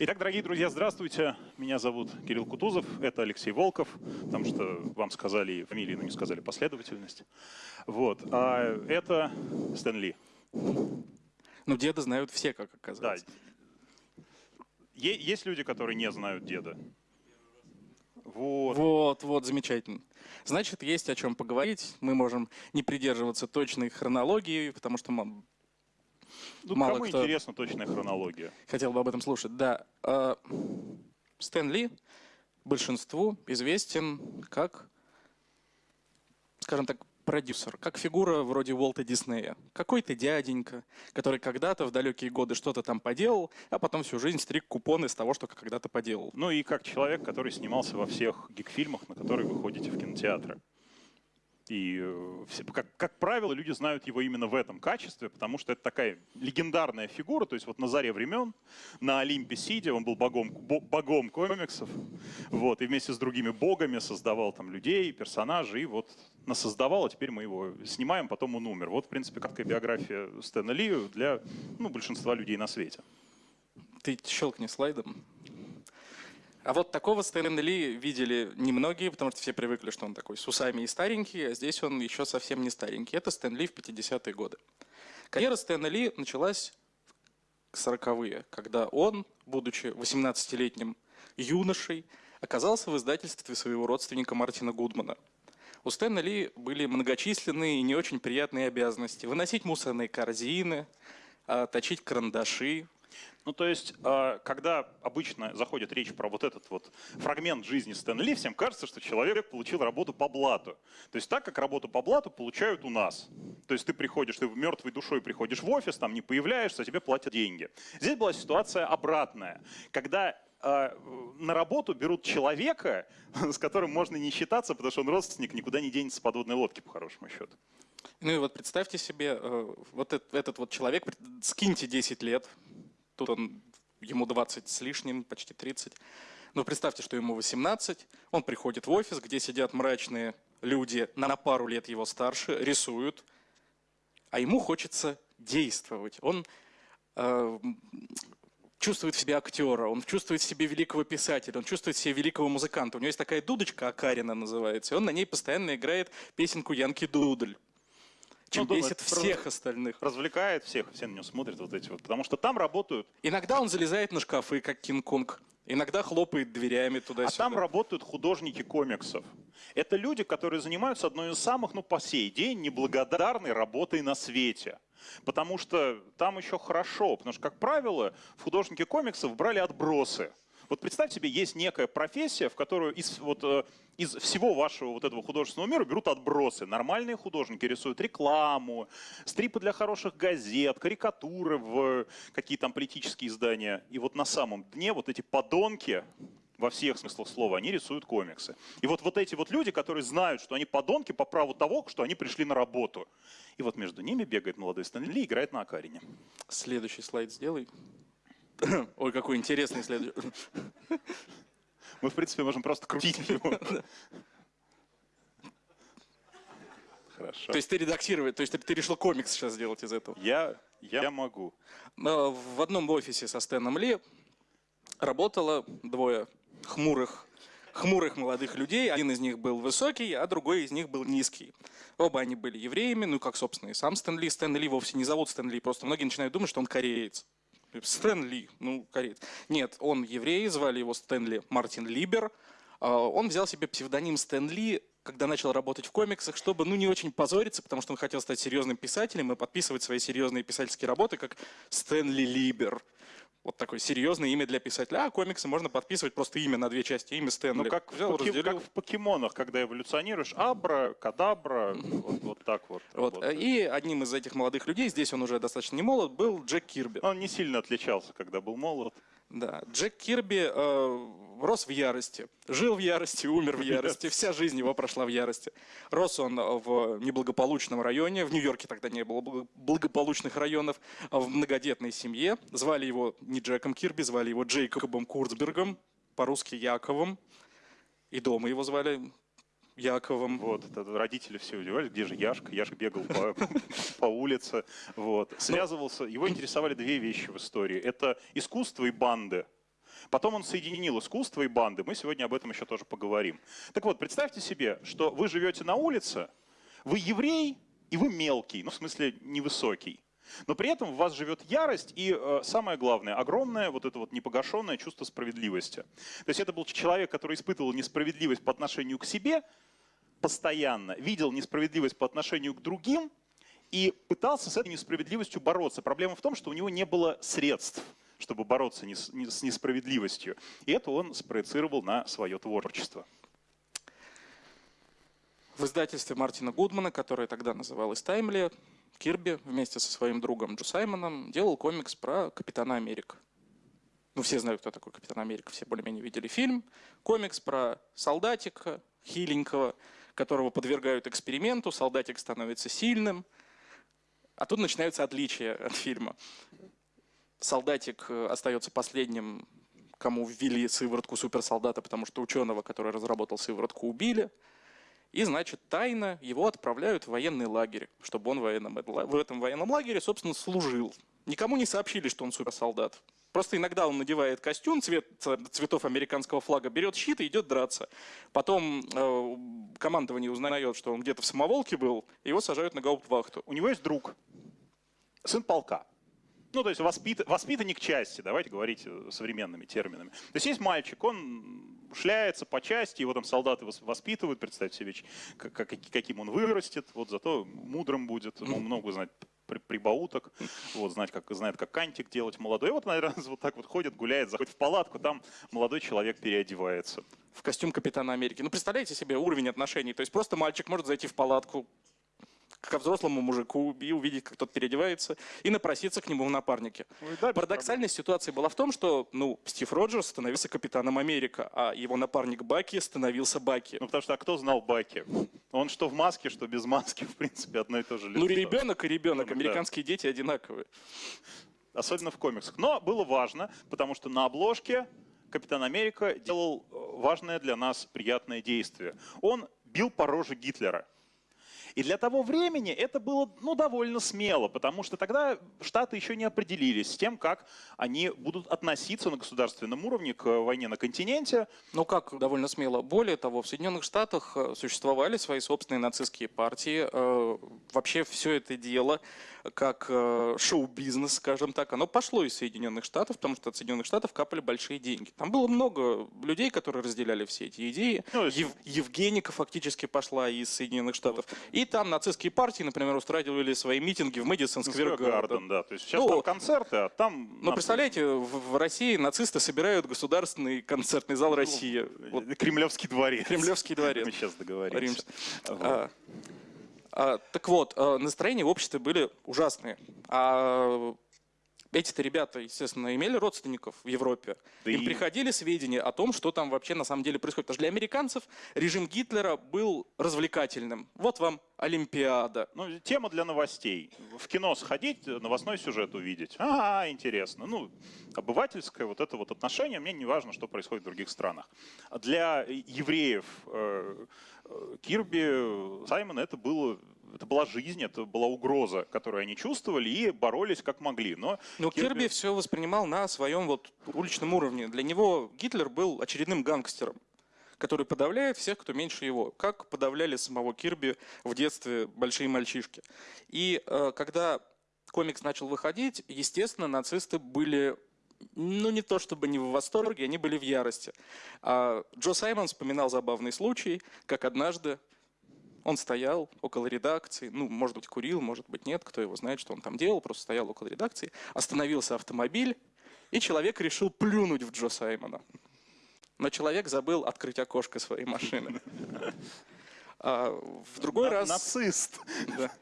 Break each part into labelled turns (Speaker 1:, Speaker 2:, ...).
Speaker 1: Итак, дорогие друзья, здравствуйте. Меня зовут Кирилл Кутузов, это Алексей Волков, потому что вам сказали фамилии, но не сказали последовательность. Вот. А это Стэн Ли.
Speaker 2: Ну, деда знают все, как оказалось.
Speaker 1: Да. Есть люди, которые не знают деда.
Speaker 2: Вот. Вот, вот, замечательно. Значит, есть о чем поговорить. Мы можем не придерживаться точной хронологии, потому что
Speaker 1: ну, мало кому кто интересна точная хронология?
Speaker 2: Хотел бы об этом слушать. Да. А, Стэн Ли большинству известен как, скажем так, продюсер, как фигура вроде Уолта Диснея. Какой-то дяденька, который когда-то в далекие годы что-то там поделал, а потом всю жизнь стриг купоны с того, что когда-то поделал.
Speaker 1: Ну и как человек, который снимался во всех гик-фильмах, на которые вы ходите в кинотеатры. И, э, как, как правило, люди знают его именно в этом качестве, потому что это такая легендарная фигура, то есть вот на заре времен, на Олимпе сидя, он был богом, богом комиксов, вот, и вместе с другими богами создавал там людей, персонажей, и вот насоздавал, а теперь мы его снимаем, потом он умер. Вот, в принципе, какая биография Стэна Ли для ну, большинства людей на свете.
Speaker 2: Ты щелкни слайдом. А вот такого Стэна Ли видели немногие, потому что все привыкли, что он такой с усами и старенький, а здесь он еще совсем не старенький. Это Стэн Ли в 50-е годы. Карьера Стэна Ли началась в 40-е, когда он, будучи 18-летним юношей, оказался в издательстве своего родственника Мартина Гудмана. У Стэна Ли были многочисленные и не очень приятные обязанности. Выносить мусорные корзины, а, точить карандаши,
Speaker 1: ну, то есть, а, когда обычно заходит речь про вот этот вот фрагмент жизни Стэн Ли, всем кажется, что человек получил работу по блату. То есть так, как работу по блату получают у нас. То есть ты приходишь, ты мертвой душой приходишь в офис, там не появляешься, а тебе платят деньги. Здесь была ситуация обратная. Когда э, на работу берут человека, с которым можно не считаться, потому что он родственник, никуда не денется с подводной лодки, по хорошему счету.
Speaker 2: Ну и вот представьте себе, э, вот этот, этот вот человек, скиньте 10 лет, Тут он, ему 20 с лишним, почти 30. Но представьте, что ему 18, он приходит в офис, где сидят мрачные люди на пару лет его старше, рисуют, а ему хочется действовать. Он э, чувствует в себе актера, он чувствует в себе великого писателя, он чувствует в себе великого музыканта. У него есть такая дудочка, Акарина называется, и он на ней постоянно играет песенку Янки Дудль чем ну, бесит всех остальных.
Speaker 1: Развлекает всех, все на него смотрят вот эти вот, потому что там работают...
Speaker 2: Иногда он залезает на шкафы, как Кинг-Конг. Иногда хлопает дверями туда-сюда.
Speaker 1: А там работают художники комиксов. Это люди, которые занимаются одной из самых, ну, по сей день, неблагодарной работой на свете. Потому что там еще хорошо, потому что, как правило, в художники комиксов брали отбросы. Вот представьте себе, есть некая профессия, в которую из, вот, э, из всего вашего вот этого художественного мира берут отбросы. Нормальные художники рисуют рекламу, стрипы для хороших газет, карикатуры в какие там политические издания. И вот на самом дне вот эти подонки, во всех смыслах слова, они рисуют комиксы. И вот, вот эти вот люди, которые знают, что они подонки по праву того, что они пришли на работу. И вот между ними бегает молодой Стэнли и играет на Акарине.
Speaker 2: Следующий слайд сделай. Ой, какой интересный следующий.
Speaker 1: Мы, в принципе, можем просто крутить его.
Speaker 2: Хорошо. То есть ты редактировать, то есть ты, ты решил комикс сейчас сделать из этого?
Speaker 1: Я, я могу.
Speaker 2: В одном офисе со Стэном Ли работало двое хмурых, хмурых молодых людей. Один из них был высокий, а другой из них был низкий. Оба они были евреями, ну как, собственно, и сам Стэн Ли. Стэн Ли вовсе не зовут Стэн Ли, просто многие начинают думать, что он кореец. Стэнли, ну, кореец. Нет, он еврей, звали его Стэнли Мартин Либер. А, он взял себе псевдоним Стэнли, когда начал работать в комиксах, чтобы ну, не очень позориться, потому что он хотел стать серьезным писателем и подписывать свои серьезные писательские работы, как Стэнли Либер. Вот такое серьезное имя для писателя. А комиксы можно подписывать просто имя на две части, имя Стэнли.
Speaker 1: Ну, как, Взял, в, поки... как в покемонах, когда эволюционируешь, абра, кадабра, вот, вот так вот.
Speaker 2: вот. И одним из этих молодых людей, здесь он уже достаточно не молод, был Джек Кирби.
Speaker 1: Он не сильно отличался, когда был молод.
Speaker 2: Да, Джек Кирби э, рос в ярости, жил в ярости, умер в ярости, вся жизнь его прошла в ярости. Рос он в неблагополучном районе, в Нью-Йорке тогда не было благополучных районов, в многодетной семье. Звали его не Джеком Кирби, звали его Джейкобом Курцбергом, по-русски Яковом. И дома его звали Яковом.
Speaker 1: Вот, это родители все удивались, где же Яшка? Яшка бегал по, по улице, вот. Связывался, его интересовали две вещи в истории. Это искусство и банды. Потом он соединил искусство и банды. Мы сегодня об этом еще тоже поговорим. Так вот, представьте себе, что вы живете на улице, вы еврей, и вы мелкий, ну в смысле невысокий. Но при этом в вас живет ярость и, э, самое главное, огромное вот это вот непогашенное чувство справедливости. То есть это был человек, который испытывал несправедливость по отношению к себе постоянно, видел несправедливость по отношению к другим и пытался с этой несправедливостью бороться. Проблема в том, что у него не было средств чтобы бороться с несправедливостью. И это он спроецировал на свое творчество.
Speaker 2: В издательстве Мартина Гудмана, которое тогда называлось «Таймли», Кирби вместе со своим другом Джо Саймоном делал комикс про Капитана Америка. Ну, все знают, кто такой Капитан Америка, все более-менее видели фильм. Комикс про солдатика хиленького, которого подвергают эксперименту, солдатик становится сильным. А тут начинаются отличия от фильма. Солдатик э, остается последним, кому ввели сыворотку суперсолдата, потому что ученого, который разработал сыворотку, убили. И, значит, тайно его отправляют в военный лагерь, чтобы он в, военном, в этом военном лагере, собственно, служил. Никому не сообщили, что он суперсолдат. Просто иногда он надевает костюм цвет, цветов американского флага, берет щит и идет драться. Потом э, командование узнает, что он где-то в самоволке был, его сажают на гауптвахту.
Speaker 1: У него есть друг, сын полка. Ну, то есть воспит, воспитанник части, давайте говорить э, современными терминами. То есть есть мальчик, он шляется по части, его там солдаты воспитывают, представьте себе, как, каким он вырастет, вот зато мудрым будет, ему много знать прибауток, вот, знать, как, знает, как кантик делать молодой. И вот, наверное, вот так вот ходит, гуляет, заходит в палатку, там молодой человек переодевается.
Speaker 2: В костюм Капитана Америки. Ну, представляете себе уровень отношений. То есть просто мальчик может зайти в палатку, ко взрослому мужику и увидеть, как тот переодевается, и напроситься к нему в напарнике. Ну, да, Парадоксальная ситуация была в том, что ну, Стив Роджерс становился капитаном Америка, а его напарник Баки становился Баки.
Speaker 1: Ну потому что а кто знал Баки? Он что в маске, что без маски, в принципе, одно и то же лицо.
Speaker 2: Ну ребенок и ребенок, американские да. дети одинаковые.
Speaker 1: Особенно в комиксах. Но было важно, потому что на обложке Капитан Америка делал э, важное для нас приятное действие. Он бил по роже Гитлера. И для того времени это было ну, довольно смело, потому что тогда Штаты еще не определились с тем, как они будут относиться на государственном уровне к войне на континенте.
Speaker 2: Ну как довольно смело? Более того, в Соединенных Штатах э, существовали свои собственные нацистские партии. Э, вообще все это дело как э, шоу-бизнес, скажем так, оно пошло из Соединенных Штатов, потому что от Соединенных Штатов капали большие деньги. Там было много людей, которые разделяли все эти идеи. Ну, Ев, Евгеника фактически пошла из Соединенных Штатов. И там нацистские партии, например, устраивали свои митинги в Мэдисон Сквер Гарден.
Speaker 1: Да, то есть сейчас ну, там концерты, а там...
Speaker 2: Ну, представляете, в, России нацисты собирают государственный концертный зал ну, России.
Speaker 1: Вот. Кремлевский дворец.
Speaker 2: Кремлевский дворец.
Speaker 1: Мы сейчас договоримся. Вот.
Speaker 2: А, так вот, а, настроения в обществе были ужасные. А эти-то ребята, естественно, имели родственников в Европе. Да Им и... приходили сведения о том, что там вообще на самом деле происходит. Потому что для американцев режим Гитлера был развлекательным. Вот вам Олимпиада.
Speaker 1: Ну, тема для новостей. В кино сходить, новостной сюжет увидеть. Ага, интересно. Ну, обывательское вот это вот отношение, мне не важно, что происходит в других странах. Для евреев э, Кирби, Саймона это было это была жизнь, это была угроза, которую они чувствовали и боролись как могли. Но,
Speaker 2: Но Кирби... Кирби все воспринимал на своем вот уличном уровне. Для него Гитлер был очередным гангстером который подавляет всех, кто меньше его, как подавляли самого Кирби в детстве большие мальчишки. И э, когда комикс начал выходить, естественно, нацисты были ну, не то чтобы не в восторге, они были в ярости. А Джо Саймон вспоминал забавный случай, как однажды он стоял около редакции, ну, может быть, курил, может быть, нет, кто его знает, что он там делал, просто стоял около редакции, остановился автомобиль, и человек решил плюнуть в Джо Саймона. Но человек забыл открыть окошко своей машины. А в другой раз...
Speaker 1: Нацист!
Speaker 2: Да.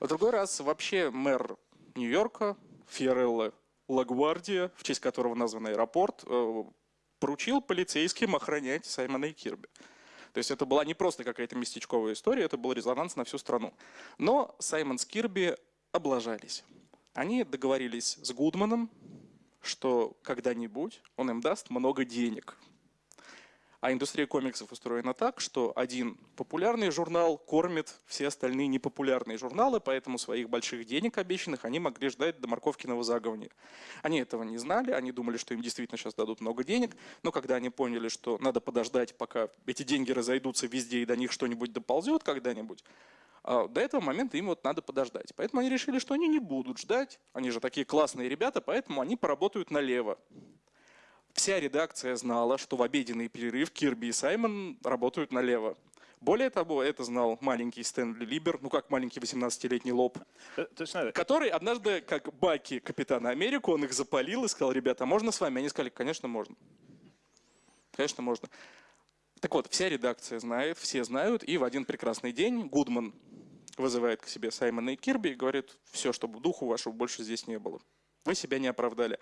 Speaker 2: В другой раз вообще мэр Нью-Йорка, Фиорелло Лагвардия, в честь которого назван аэропорт, э, поручил полицейским охранять Саймона и Кирби. То есть это была не просто какая-то местечковая история, это был резонанс на всю страну. Но Саймон с Кирби облажались. Они договорились с Гудманом, что когда-нибудь он им даст много денег. А индустрия комиксов устроена так, что один популярный журнал кормит все остальные непопулярные журналы, поэтому своих больших денег обещанных они могли ждать до морковкиного заговни. Они этого не знали, они думали, что им действительно сейчас дадут много денег, но когда они поняли, что надо подождать, пока эти деньги разойдутся везде и до них что-нибудь доползет когда-нибудь, а, до этого момента им вот надо подождать. Поэтому они решили, что они не будут ждать. Они же такие классные ребята, поэтому они поработают налево. Вся редакция знала, что в обеденный перерыв Кирби и Саймон работают налево. Более того, это знал маленький Стэнли Либер, ну как маленький 18-летний лоб,
Speaker 1: Э,
Speaker 2: который однажды, как Баки Капитана Америку, он их запалил и сказал, ребята, а можно с вами? Они сказали, конечно, можно. Конечно, можно. Так вот, вся редакция знает, все знают, и в один прекрасный день Гудман вызывает к себе Саймона и Кирби и говорит, все, чтобы духу вашего больше здесь не было. Вы себя не оправдали.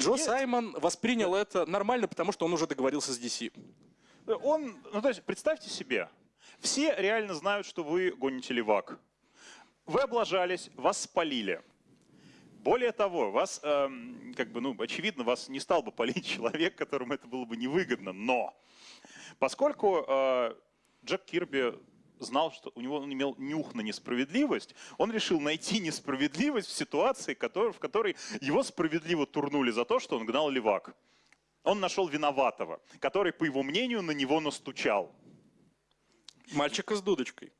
Speaker 2: Джо
Speaker 1: Нет.
Speaker 2: Саймон воспринял это нормально, потому что он уже договорился с DC.
Speaker 1: Он, ну то есть, представьте себе, все реально знают, что вы гоните левак. Вы облажались, вас спалили. Более того, вас, эм, как бы, ну, очевидно, вас не стал бы палить человек, которому это было бы невыгодно. Но поскольку э, Джек Кирби знал, что у него он имел нюх на несправедливость, он решил найти несправедливость в ситуации, в которой его справедливо турнули за то, что он гнал левак. Он нашел виноватого, который, по его мнению, на него настучал.
Speaker 2: Мальчика с дудочкой.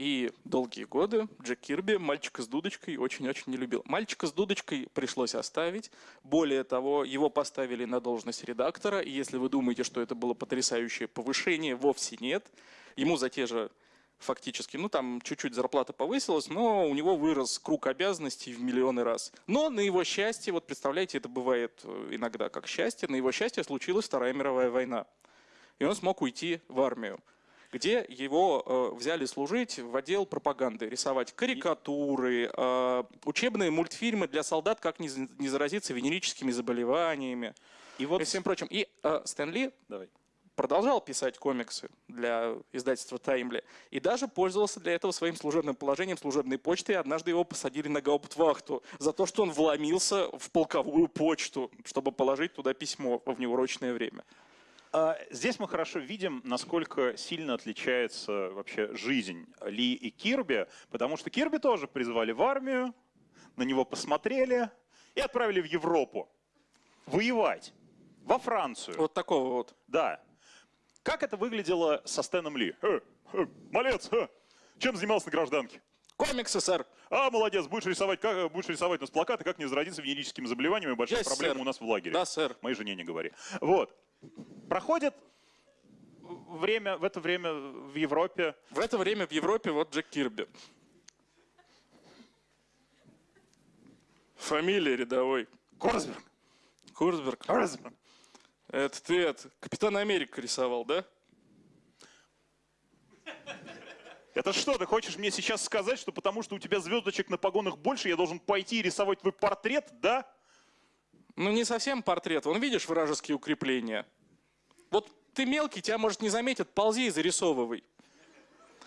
Speaker 2: И долгие годы Джек Кирби мальчика с дудочкой очень-очень не любил. Мальчика с дудочкой пришлось оставить. Более того, его поставили на должность редактора. И если вы думаете, что это было потрясающее повышение, вовсе нет. Ему за те же фактически, ну там чуть-чуть зарплата повысилась, но у него вырос круг обязанностей в миллионы раз. Но на его счастье, вот представляете, это бывает э, иногда как счастье, на его счастье случилась Вторая мировая война и он смог уйти в армию, где его э, взяли служить в отдел пропаганды, рисовать карикатуры, э, учебные мультфильмы для солдат, как не, за- не заразиться венерическими заболеваниями
Speaker 1: И
Speaker 2: и
Speaker 1: вот
Speaker 2: всем прочим. И э, Стэн Ли
Speaker 1: Давай.
Speaker 2: продолжал писать комиксы для издательства Таймли и даже пользовался для этого своим служебным положением служебной почты. И однажды его посадили на гауптвахту за то, что он вломился в полковую почту, чтобы положить туда письмо в неурочное время.
Speaker 1: А, Здесь мы хорошо видим, насколько сильно отличается вообще жизнь Ли и Кирби, потому что Кирби тоже призвали в армию, на него посмотрели и отправили в Европу воевать, во Францию.
Speaker 2: Вот такого вот.
Speaker 1: Да. Как это выглядело со Стэном Ли? «Э, э, малец, э, чем занимался на гражданке?
Speaker 2: Комиксы, сэр.
Speaker 1: А, молодец, будешь рисовать, как, будешь рисовать у нас плакаты, как не заразиться венерическими заболеваниями, большая
Speaker 2: Есть,
Speaker 1: проблема
Speaker 2: сэр.
Speaker 1: у нас в лагере.
Speaker 2: Да, сэр.
Speaker 1: Моей жене не говори. Вот. Проходит время, в это время в Европе.
Speaker 2: В это время в Европе вот Джек Кирби. Фамилия рядовой.
Speaker 1: Корсберг.
Speaker 2: Курсберг.
Speaker 1: Корсберг.
Speaker 2: Это ты, это, Капитан Америка рисовал, да?
Speaker 1: Это что, ты хочешь мне сейчас сказать, что потому что у тебя звездочек на погонах больше, я должен пойти и рисовать твой портрет, да?
Speaker 2: Ну, не совсем портрет. Вон, видишь вражеские укрепления? Вот ты мелкий, тебя, может, не заметят, ползи и зарисовывай.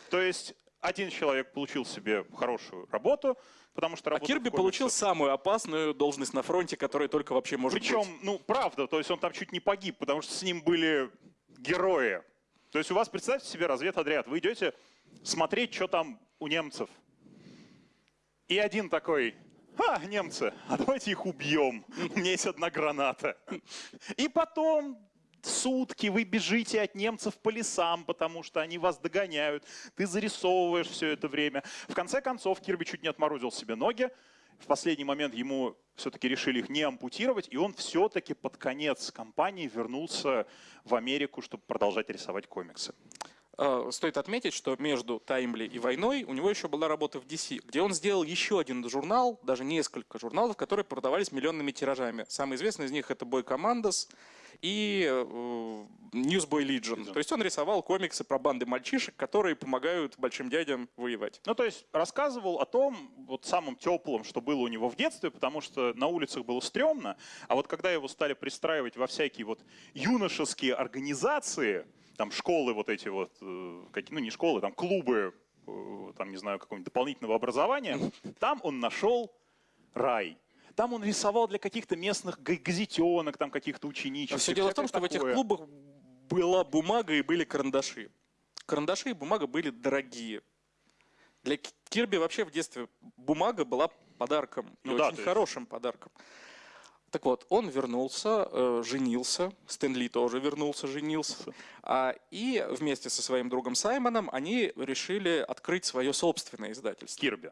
Speaker 1: То есть один человек получил себе хорошую работу, потому что
Speaker 2: А
Speaker 1: работал
Speaker 2: Кирби
Speaker 1: в комиксах.
Speaker 2: получил самую опасную должность на фронте, которая только вообще может
Speaker 1: Причем,
Speaker 2: быть.
Speaker 1: ну, правда, то есть он там чуть не погиб, потому что с ним были герои. То есть у вас, представьте себе, разведотряд, вы идете смотреть, что там у немцев. И один такой, а, немцы, а давайте их убьем, у меня есть одна граната. И потом сутки вы бежите от немцев по лесам, потому что они вас догоняют. Ты зарисовываешь все это время. В конце концов, Кирби чуть не отморозил себе ноги. В последний момент ему все-таки решили их не ампутировать, и он все-таки под конец кампании вернулся в Америку, чтобы продолжать рисовать комиксы.
Speaker 2: Э, Стоит отметить, что между Таймли и войной у него еще была работа в DC, где он сделал еще один журнал, даже несколько журналов, которые продавались миллионными тиражами. Самый известный из них это Boy Commandos и э, Newsboy Legion. То есть он рисовал комиксы про банды мальчишек, которые помогают большим дядям воевать.
Speaker 1: Ну, то есть рассказывал о том, вот самым теплым, что было у него в детстве, потому что на улицах было стрёмно, а вот когда его стали пристраивать во всякие вот юношеские организации, там школы вот эти вот, э, какие, ну не школы, там клубы, э, там не знаю, какого-нибудь дополнительного образования, там он нашел рай. Там он рисовал для каких-то местных га- газетенок, там каких-то ученичек.
Speaker 2: Все дело в том, что в этих клубах была бумага и были карандаши. Карандаши и бумага были дорогие. Для Ки- Кирби вообще в детстве бумага была подарком. И
Speaker 1: Ну да,
Speaker 2: очень
Speaker 1: есть-
Speaker 2: хорошим подарком. Так вот, он вернулся, э, женился, Стэн Ли тоже вернулся, женился. А, и вместе со своим другом Саймоном они решили открыть свое собственное издательство.
Speaker 1: Кирби.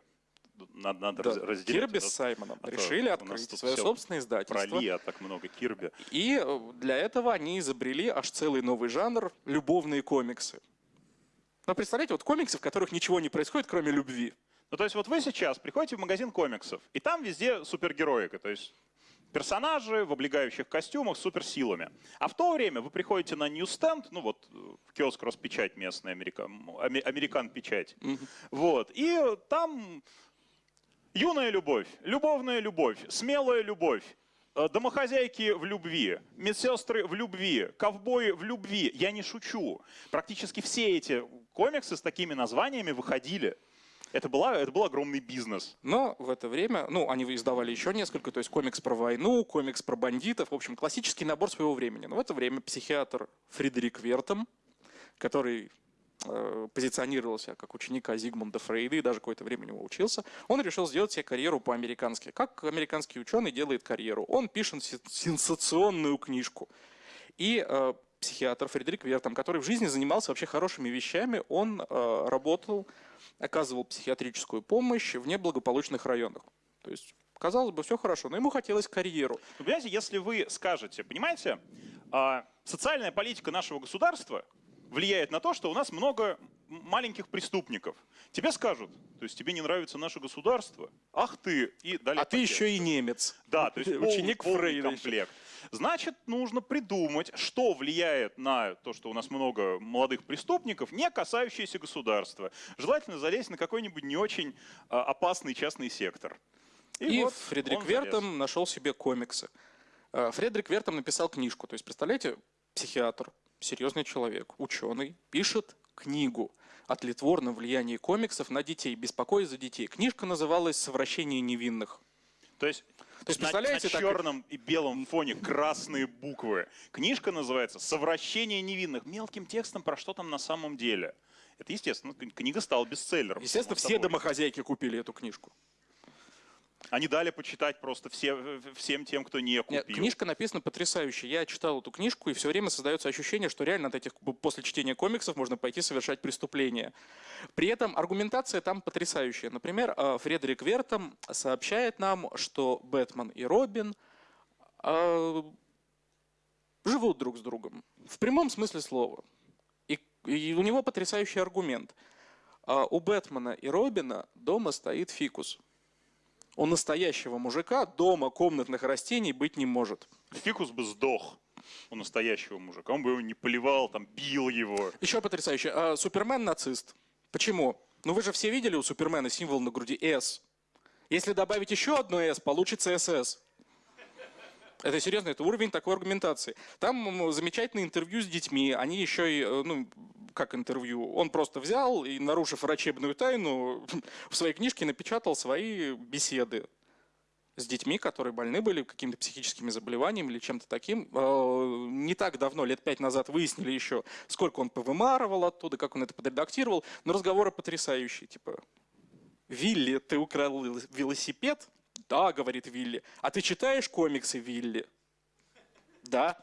Speaker 1: Надо, надо
Speaker 2: Да,
Speaker 1: раз- разделять.
Speaker 2: Кирби с Саймоном
Speaker 1: а
Speaker 2: решили открыть свое собственное
Speaker 1: Про
Speaker 2: издательство.
Speaker 1: Ли, а так много Кирби.
Speaker 2: И э, для этого они изобрели аж целый новый жанр – любовные комиксы. Ну, представляете, вот комиксы, в которых ничего не происходит, кроме любви.
Speaker 1: Ну, то есть вот вы сейчас приходите в магазин комиксов, и там везде супергероика, то есть персонажи в облегающих костюмах с суперсилами. А в то время вы приходите на ньюстенд, ну вот э, в киоск Роспечать местный, Америка, ами- Американ Печать, вот, и там юная любовь, любовная любовь, смелая любовь, э, домохозяйки в любви, медсестры в любви, ковбои в любви. Я не шучу. Практически все эти комиксы с такими названиями выходили. Это, была, это был огромный бизнес.
Speaker 2: Но в это время, ну, они издавали еще несколько, то есть комикс про войну, комикс про бандитов, в общем, классический набор своего времени. Но в это время психиатр Фредерик Вертом, который позиционировал себя как ученика Зигмунда Фрейда и даже какое-то время у него учился, он решил сделать себе карьеру по-американски. Как американский ученый делает карьеру? Он пишет се- сенсационную книжку. И э, психиатр Фредерик Вертом, который в жизни занимался вообще хорошими вещами, он э, работал, оказывал психиатрическую помощь в неблагополучных районах. То есть, казалось бы, все хорошо, но ему хотелось карьеру.
Speaker 1: Вы понимаете, если вы скажете, понимаете, а, социальная политика нашего государства влияет на то, что у нас много маленьких преступников. Тебе скажут, то есть тебе не нравится наше государство, ах ты, и далее
Speaker 2: А ты еще и немец.
Speaker 1: Да, то есть
Speaker 2: ученик
Speaker 1: полный
Speaker 2: Фрейда.
Speaker 1: комплект. Значит, нужно придумать, что влияет на то, что у нас много молодых преступников, не касающиеся государства. Желательно залезть на какой-нибудь не очень а, опасный частный сектор.
Speaker 2: И,
Speaker 1: вот
Speaker 2: Фредерик
Speaker 1: залез.
Speaker 2: Вертом нашел себе комиксы. Э, Фредерик Вертом написал книжку. То есть, представляете, психиатр, серьезный человек, ученый, пишет книгу о тлетворном влиянии комиксов на детей, беспокоясь за детей. Книжка называлась «Совращение невинных».
Speaker 1: То есть,
Speaker 2: То есть,
Speaker 1: на-
Speaker 2: представляете,
Speaker 1: на,
Speaker 2: так-
Speaker 1: черном и белом фоне красные буквы. Книжка называется «Совращение невинных». Мелким текстом про что там на самом деле. Это естественно, книга стала бестселлером.
Speaker 2: Естественно, все
Speaker 1: собой.
Speaker 2: домохозяйки купили эту книжку.
Speaker 1: Они дали почитать просто все, всем тем, кто не купил.
Speaker 2: Нет, книжка написана потрясающе. Я читал эту книжку, и все время создается ощущение, что реально от этих, после чтения комиксов можно пойти совершать преступление. При этом аргументация там потрясающая. Например, э, Фредерик Вертом сообщает нам, что Бэтмен и Робин э, живут друг с другом. В прямом смысле слова. И, и у него потрясающий аргумент. А у Бэтмена и Робина дома стоит фикус. У настоящего мужика дома комнатных растений быть не может.
Speaker 1: Фикус бы сдох у настоящего мужика. Он бы его не поливал, там, бил его.
Speaker 2: Еще потрясающе. А, Супермен нацист. Почему? Ну вы же все видели у Супермена символ на груди S. Если добавить еще одно S, получится SS. Это серьезно, это уровень такой аргументации. Там замечательное интервью с детьми. Они еще и, э, ну, как интервью, он просто взял и, нарушив врачебную тайну, в своей книжке напечатал свои беседы с детьми, которые больны были какими-то психическими заболеваниями или чем-то таким. Э, Не так давно, лет пять назад, выяснили еще, сколько он повымарывал оттуда, как он это подредактировал. Но разговоры потрясающие, типа, Вилли, ты украл велосипед? Да, говорит Вилли. А ты читаешь комиксы, Вилли? Да.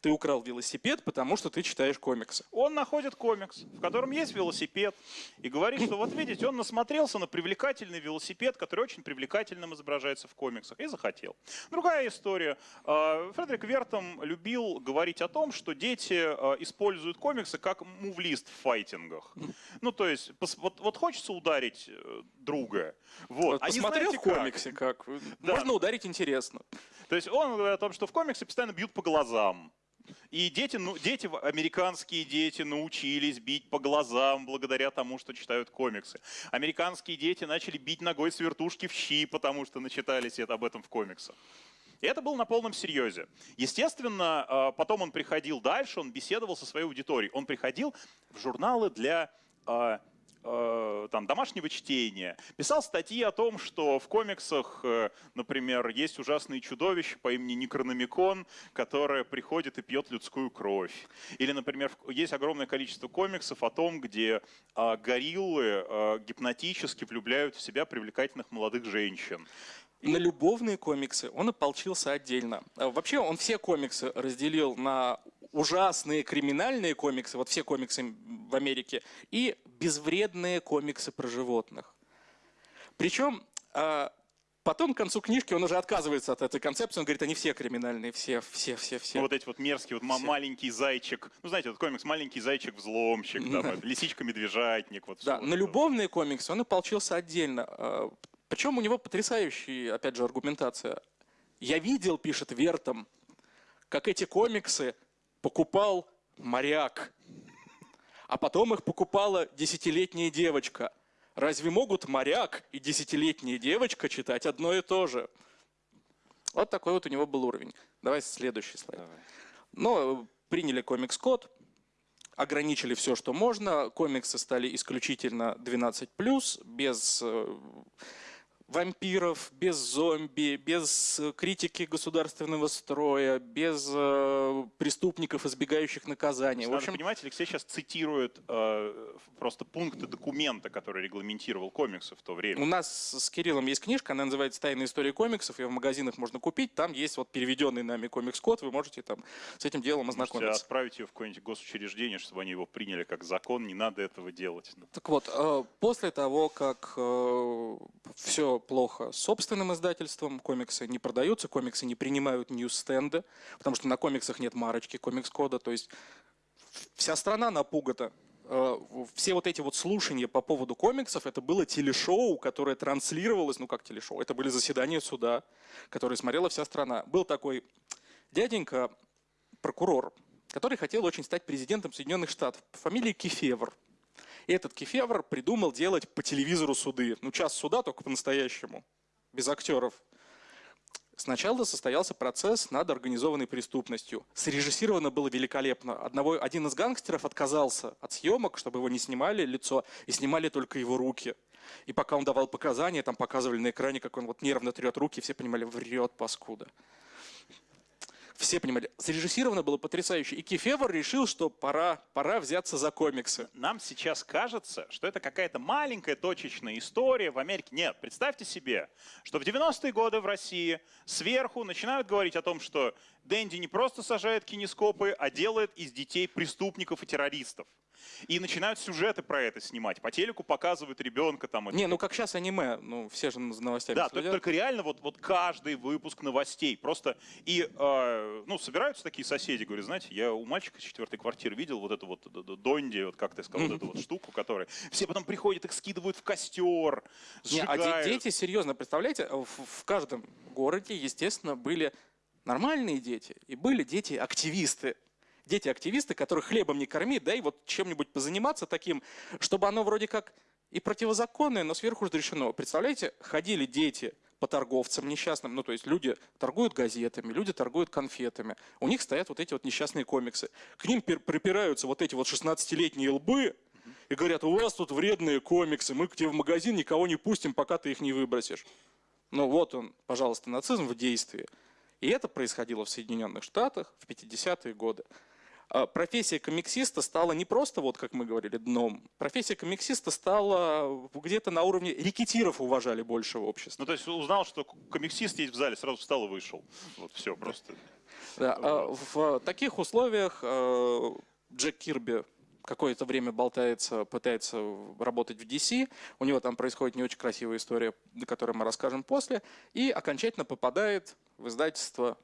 Speaker 2: Ты украл велосипед, потому что ты читаешь комиксы.
Speaker 1: Он находит комикс, в котором есть велосипед, и говорит, что вот видите, он насмотрелся на привлекательный велосипед, который очень привлекательным изображается в комиксах, и захотел. Другая история. А, Фредерик Вертом любил говорить о том, что дети а, используют комиксы как мувлист в файтингах. Ну, то есть, вот, вот хочется ударить э, друга. Вот.
Speaker 2: Вот
Speaker 1: а
Speaker 2: посмотрел в
Speaker 1: как?
Speaker 2: комиксе, как?
Speaker 1: Да.
Speaker 2: Можно ударить интересно.
Speaker 1: То есть он говорит о том, что в комиксе постоянно бьют по глазам. И дети, ну, дети, американские дети научились бить по глазам благодаря тому, что читают комиксы. Американские дети начали бить ногой с вертушки в щи, потому что начитались об этом в комиксах. И это было на полном серьезе. Естественно, э, потом он приходил дальше, он беседовал со своей аудиторией. Он приходил в журналы для э, там, домашнего чтения, писал статьи о том, что в комиксах, э, например, есть ужасные чудовища по имени Некрономикон, которое приходит и пьет людскую кровь. Или, например, есть огромное количество комиксов о том, где э, гориллы э, гипнотически влюбляют в себя привлекательных молодых женщин.
Speaker 2: На любовные комиксы он ополчился отдельно. А Вообще он все комиксы разделил на ужасные криминальные комиксы, вот все комиксы в Америке, и безвредные комиксы про животных. Причем а, потом к концу книжки он уже отказывается от этой концепции, он говорит, они все криминальные, все, все, все, все.
Speaker 1: Ну, вот эти вот мерзкие, вот
Speaker 2: Все.
Speaker 1: маленький зайчик, ну знаете, вот комикс «Маленький зайчик-взломщик», там, это лисичка-медвежатник, вот
Speaker 2: Да, на любовные комиксы он ополчился отдельно. А, Причем у него потрясающая, опять же, аргументация. Я видел, пишет Вертом, как эти комиксы покупал моряк, а потом их покупала десятилетняя девочка. Разве могут моряк и десятилетняя девочка читать одно и то же? Вот такой вот у него был уровень. Давай следующий слайд. Ну, приняли комикс-код, ограничили все, что можно. Комиксы стали исключительно 12+, без э, вампиров, без зомби, без э, критики государственного строя, без э, преступников, избегающих наказания. В
Speaker 1: Надо
Speaker 2: общем,
Speaker 1: понимать, Алексей сейчас цитирует э, просто пункты документа, который регламентировал комиксы в то время.
Speaker 2: у нас с Кириллом есть книжка, она называется «Тайная история комиксов», ее в магазинах можно купить, там есть вот переведенный нами комикс-код, вы можете там с этим делом
Speaker 1: Можете
Speaker 2: ознакомиться.
Speaker 1: отправить ее в какое-нибудь госучреждение, чтобы они его приняли как закон, не надо этого делать.
Speaker 2: Так вот, э, после того, как все плохо с собственным издательством, комиксы не продаются, комиксы не принимают ньюс-стенды, потому что на комиксах нет марочки комикс-кода, то есть вся страна напугата. Э, Все вот эти вот слушания по поводу комиксов, это было телешоу, которое транслировалось, ну как телешоу, это были заседания суда, которые смотрела вся страна. Был такой дяденька, прокурор, который хотел очень стать президентом Соединенных Штатов по фамилии Кефевр. И этот Кефевр придумал делать по телевизору суды. Ну, час суда только по-настоящему, без актеров. Сначала состоялся процесс над организованной преступностью. Срежиссировано было великолепно. Одного, один из гангстеров отказался от съемок, чтобы его не снимали лицо, и снимали только его руки. И пока он давал показания, там показывали на экране, как он вот нервно трет руки, все понимали, врет паскуда. Все понимали, срежиссировано было потрясающе. И Кефевр решил, что пора, пора взяться за комиксы.
Speaker 1: Нам сейчас кажется, что это какая-то маленькая точечная история в Америке. Нет, представьте себе, что в 90-е годы в России сверху начинают говорить о том, что Дэнди не просто сажает кинескопы, а делает из детей преступников и террористов. И начинают сюжеты про это снимать. По телеку показывают ребенка там.
Speaker 2: Не, ну как сейчас аниме, ну все же за новостями
Speaker 1: Да, только, только реально вот, вот каждый выпуск новостей. Просто и, э, ну, собираются такие соседи, говорят, знаете, я у мальчика из четвертой квартиры видел вот эту вот Донди, вот как ты сказал, вот эту вот штуку, которая... Все потом приходят, их скидывают в костер,
Speaker 2: Не, а де-
Speaker 1: сжигают.
Speaker 2: дети, серьезно, представляете, в, в каждом городе, естественно, были нормальные дети и были дети-активисты. Дети-активисты, которых хлебом не корми, да и вот чем-нибудь позаниматься таким, чтобы оно вроде как и противозаконное, но сверху разрешено. Представляете, ходили дети по торговцам несчастным, ну то есть люди торгуют газетами, люди торгуют конфетами, у них стоят вот эти вот несчастные комиксы. К ним припираются вот эти вот 16-летние лбы и говорят, у вас тут вредные комиксы, мы к тебе в магазин никого не пустим, пока ты их не выбросишь. Ну вот он, пожалуйста, нацизм в действии. И это происходило в Соединенных Штатах в 50-е годы. А Профессия комиксиста стала не просто, вот как мы говорили, дном. Профессия комиксиста стала где-то на уровне рекетиров уважали больше в обществе.
Speaker 1: Ну, то есть узнал, что комиксист есть в зале, сразу встал и вышел. Вот все, просто.
Speaker 2: Да, а в таких условиях э, Джек Кирби какое-то время болтается, пытается работать в DC. У него там происходит не очень красивая история, о которой мы расскажем после. И окончательно попадает в издательство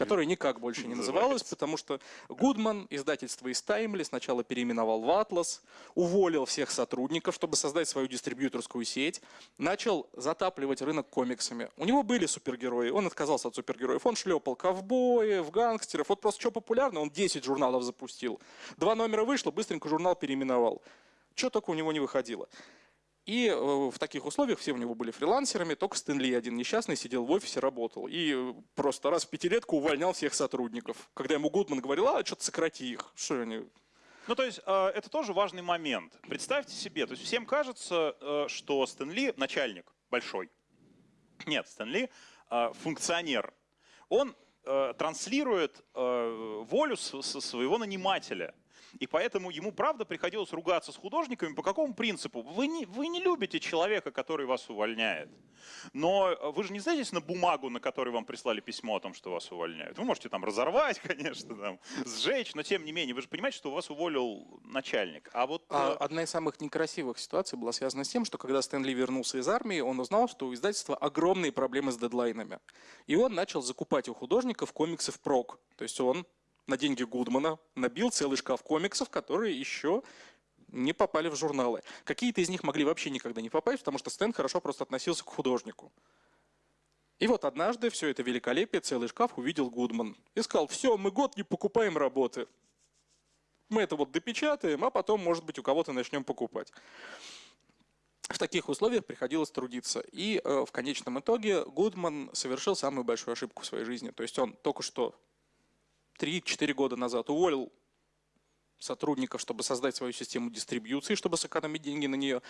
Speaker 2: которое никак больше не называлось, потому что Гудман, издательство из Таймли, сначала переименовал в Атлас, уволил всех сотрудников, чтобы создать свою дистрибьюторскую сеть, начал затапливать рынок комиксами. У него были супергерои, он отказался от супергероев, он шлепал ковбоев, гангстеров, вот просто что популярно, он 10 журналов запустил. Два номера вышло, быстренько журнал переименовал. Что только у него не выходило. И э, в таких условиях все у него были фрилансерами, только Стэнли один несчастный сидел в офисе, работал. И э, просто раз в пятилетку увольнял всех сотрудников. Когда ему Гудман говорил, а что-то сократи их. Что они...
Speaker 1: Ну, то есть, э, это тоже важный момент. Представьте себе, то есть всем кажется, э, что Стэн Ли начальник большой. Нет, Стэн Ли э, функционер. Он транслирует волю своего нанимателя. И поэтому ему, правда, приходилось ругаться с художниками. По какому принципу? Вы не, вы не любите человека, который вас увольняет. Но э, вы же не садитесь на бумагу, на которой вам прислали письмо о том, что вас увольняют. Вы можете там разорвать, конечно, там, сжечь, но тем не менее, вы же понимаете, что вас уволил начальник. А вот...
Speaker 2: А
Speaker 1: э,
Speaker 2: одна из самых некрасивых ситуаций была связана с тем, что когда Стэнли вернулся из армии, он узнал, что у издательства огромные проблемы с дедлайнами. И он начал закупать у художников комиксы впрок. То есть он на деньги Гудмана набил целый шкаф комиксов, которые еще не попали в журналы. Какие-то из них могли вообще никогда не попасть, потому что Стэн хорошо просто относился к художнику. И вот однажды все это великолепие, целый шкаф увидел Гудман. И сказал, все, мы год не покупаем работы. Мы это вот допечатаем, а потом, может быть, у кого-то начнем покупать. В таких условиях приходилось трудиться. И э, в конечном итоге Гудман совершил самую большую ошибку в своей жизни. То есть он только что 3-4 года назад уволил сотрудников, чтобы создать свою систему дистрибьюции, чтобы сэкономить деньги на нее.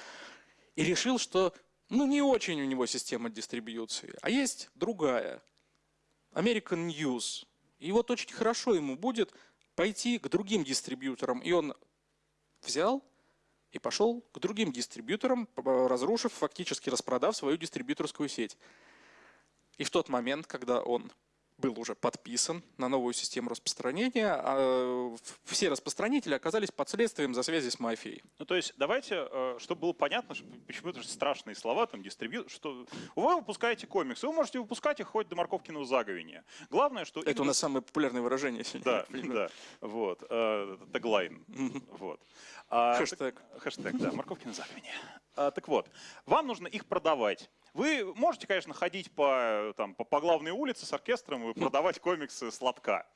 Speaker 2: И решил, что ну не очень у него система дистрибьюции, а есть другая. American News. И вот очень хорошо ему будет пойти к другим дистрибьюторам. И он взял и пошел к другим дистрибьюторам, разрушив, фактически распродав свою дистрибьюторскую сеть. И в тот момент, когда он был уже подписан на новую систему распространения, а, в- все распространители оказались под следствием за связи с мафией.
Speaker 1: Ну, то есть, давайте, э, чтобы было понятно, почему это же страшные слова, там, дистрибьют, что вы выпускаете комиксы, вы можете выпускать их хоть до морковкиного заговения. Главное, что...
Speaker 2: Это у нас самое популярное выражение сегодня.
Speaker 1: Да, да, вот, э, таглайн, вот. А,
Speaker 2: Хэштег.
Speaker 1: Хэштег, да, морковкино заговение. А, так вот, вам нужно их продавать. Вы можете, конечно, ходить по, там, по, по главной улице с оркестром и продавать комиксы сладка.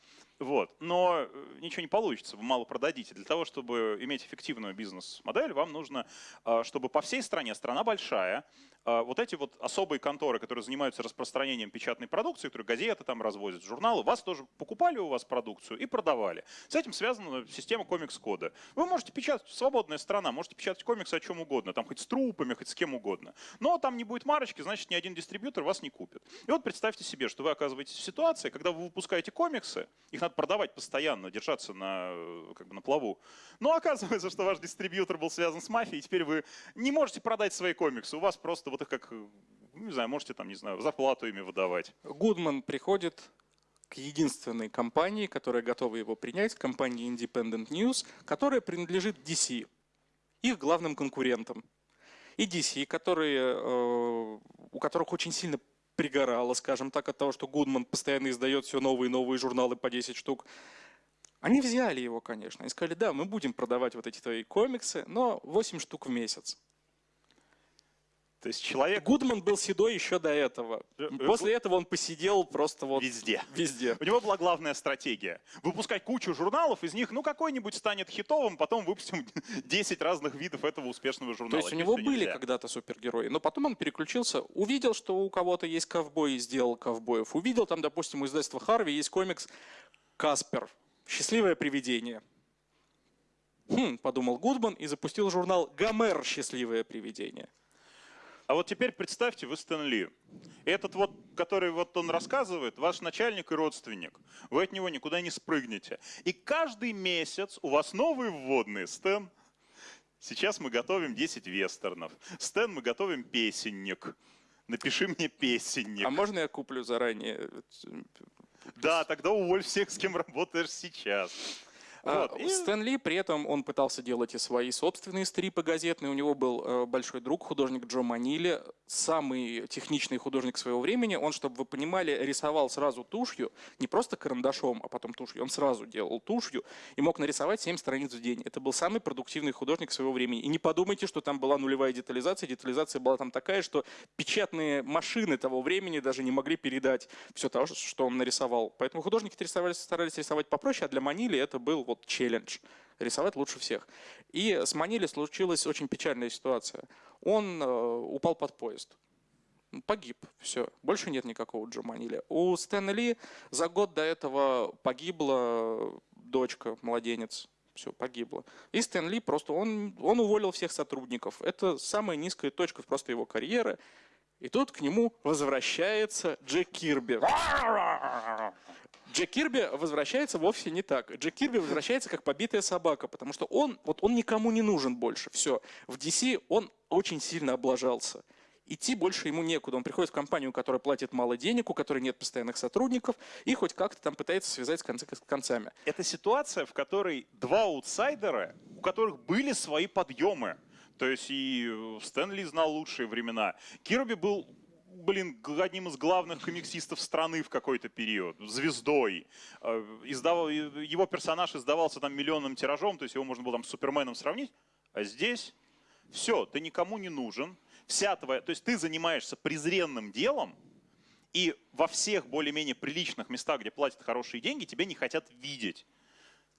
Speaker 1: Вот. Но э, ничего не получится, вы мало продадите. Для того, чтобы иметь эффективную бизнес-модель, вам нужно, э, чтобы по всей стране, страна большая, э, вот эти вот особые конторы, которые занимаются распространением печатной продукции, которые газеты там развозят, журналы, вас тоже покупали у вас продукцию и продавали. С этим связана система комикс-кода. Вы можете печатать, свободная страна, можете печатать комиксы о чем угодно, там хоть с трупами, хоть с кем угодно. Но там не будет марочки, значит, ни один дистрибьютор вас не купит. И вот представьте себе, что вы оказываетесь в ситуации, когда вы выпускаете комиксы, их надо продавать постоянно, держаться на, э, как бы на плаву. Но оказывается, что ваш дистрибьютор был связан с мафией, и теперь вы не можете продать свои комиксы. У вас просто вот их как, э, ну, не знаю, можете там, не знаю, зарплату ими выдавать.
Speaker 2: Гудман приходит к единственной компании, которая готова его принять, компании Independent News, которая принадлежит DC, их главным конкурентам. И DC, которые, э, у которых очень сильно пригорало, скажем так, от того, что Гудман постоянно издает все новые и новые журналы по 10 штук. Они взяли его, конечно, и сказали, да, мы будем продавать вот эти твои комиксы, но 8 штук в месяц.
Speaker 1: То есть человек
Speaker 2: Гудман был седой еще до этого.
Speaker 1: Э, э,
Speaker 2: После этого он посидел просто вот
Speaker 1: везде.
Speaker 2: везде.
Speaker 1: У него была главная стратегия. Выпускать кучу журналов, из них, ну, какой-нибудь станет хитовым, потом выпустим 10 разных видов этого успешного журнала.
Speaker 2: То есть у него были когда-то супергерои, но потом он переключился, увидел, что у кого-то есть ковбой и сделал ковбоев. Увидел там, допустим, у издательства Харви есть комикс «Каспер. Счастливое привидение». Хм, подумал Гудман и запустил журнал «Гомер. Счастливое привидение».
Speaker 1: А вот теперь представьте, вы Стэн Ли. Этот вот, который вот он рассказывает, ваш начальник и родственник. Вы от него никуда не спрыгнете. И каждый месяц у вас новые вводные. Стэн, сейчас мы готовим 10 вестернов. Стэн, мы готовим песенник. Напиши мне песенник.
Speaker 2: А можно я куплю заранее?
Speaker 1: Да, тогда уволь всех, с кем работаешь сейчас.
Speaker 2: А,
Speaker 1: Вот. И-
Speaker 2: Стэн Ли, при этом он пытался делать и свои собственные стрипы газетные. У него был э, большой друг, художник Джо Манили, самый техничный художник своего времени. Он, чтобы вы понимали, рисовал сразу тушью, не просто карандашом, а потом тушью. Он сразу делал тушью и мог нарисовать 7 страниц в день. Это был самый продуктивный художник своего времени. И не подумайте, что там была нулевая детализация. Детализация была там такая, что печатные машины того времени даже не могли передать все то, что он нарисовал. Поэтому художники старались рисовать попроще, а для Манили это был вот челлендж. Рисовать лучше всех. И с Манили случилась очень печальная ситуация. Он э, упал под поезд. Погиб. Все. Больше нет никакого Джо Манили. У Стэна Ли за год до этого погибла дочка, младенец. Все, погибло. И Стэн Ли просто, он, он уволил всех сотрудников. Это самая низкая точка просто его карьеры. И тут к нему возвращается Джек Кирби. Джек Кирби возвращается вовсе не так. Джек Кирби возвращается как побитая собака, потому что он, вот он никому не нужен больше. Все. В DC он очень сильно облажался. Идти больше ему некуда. Он приходит в компанию, которая платит мало денег, у которой нет постоянных сотрудников, и хоть как-то там пытается связать концы с концами.
Speaker 1: Это ситуация, в которой два аутсайдера, у которых были свои подъемы. То есть и Стэнли знал лучшие времена. Кирби был блин, одним из главных комиксистов страны в какой-то период, звездой. Э, издавал, его персонаж издавался там миллионным тиражом, то есть его можно было там с Суперменом сравнить. А здесь все, ты никому не нужен. Вся твоя, то есть ты занимаешься презренным делом, и во всех более-менее приличных местах, где платят хорошие деньги, тебя не хотят видеть.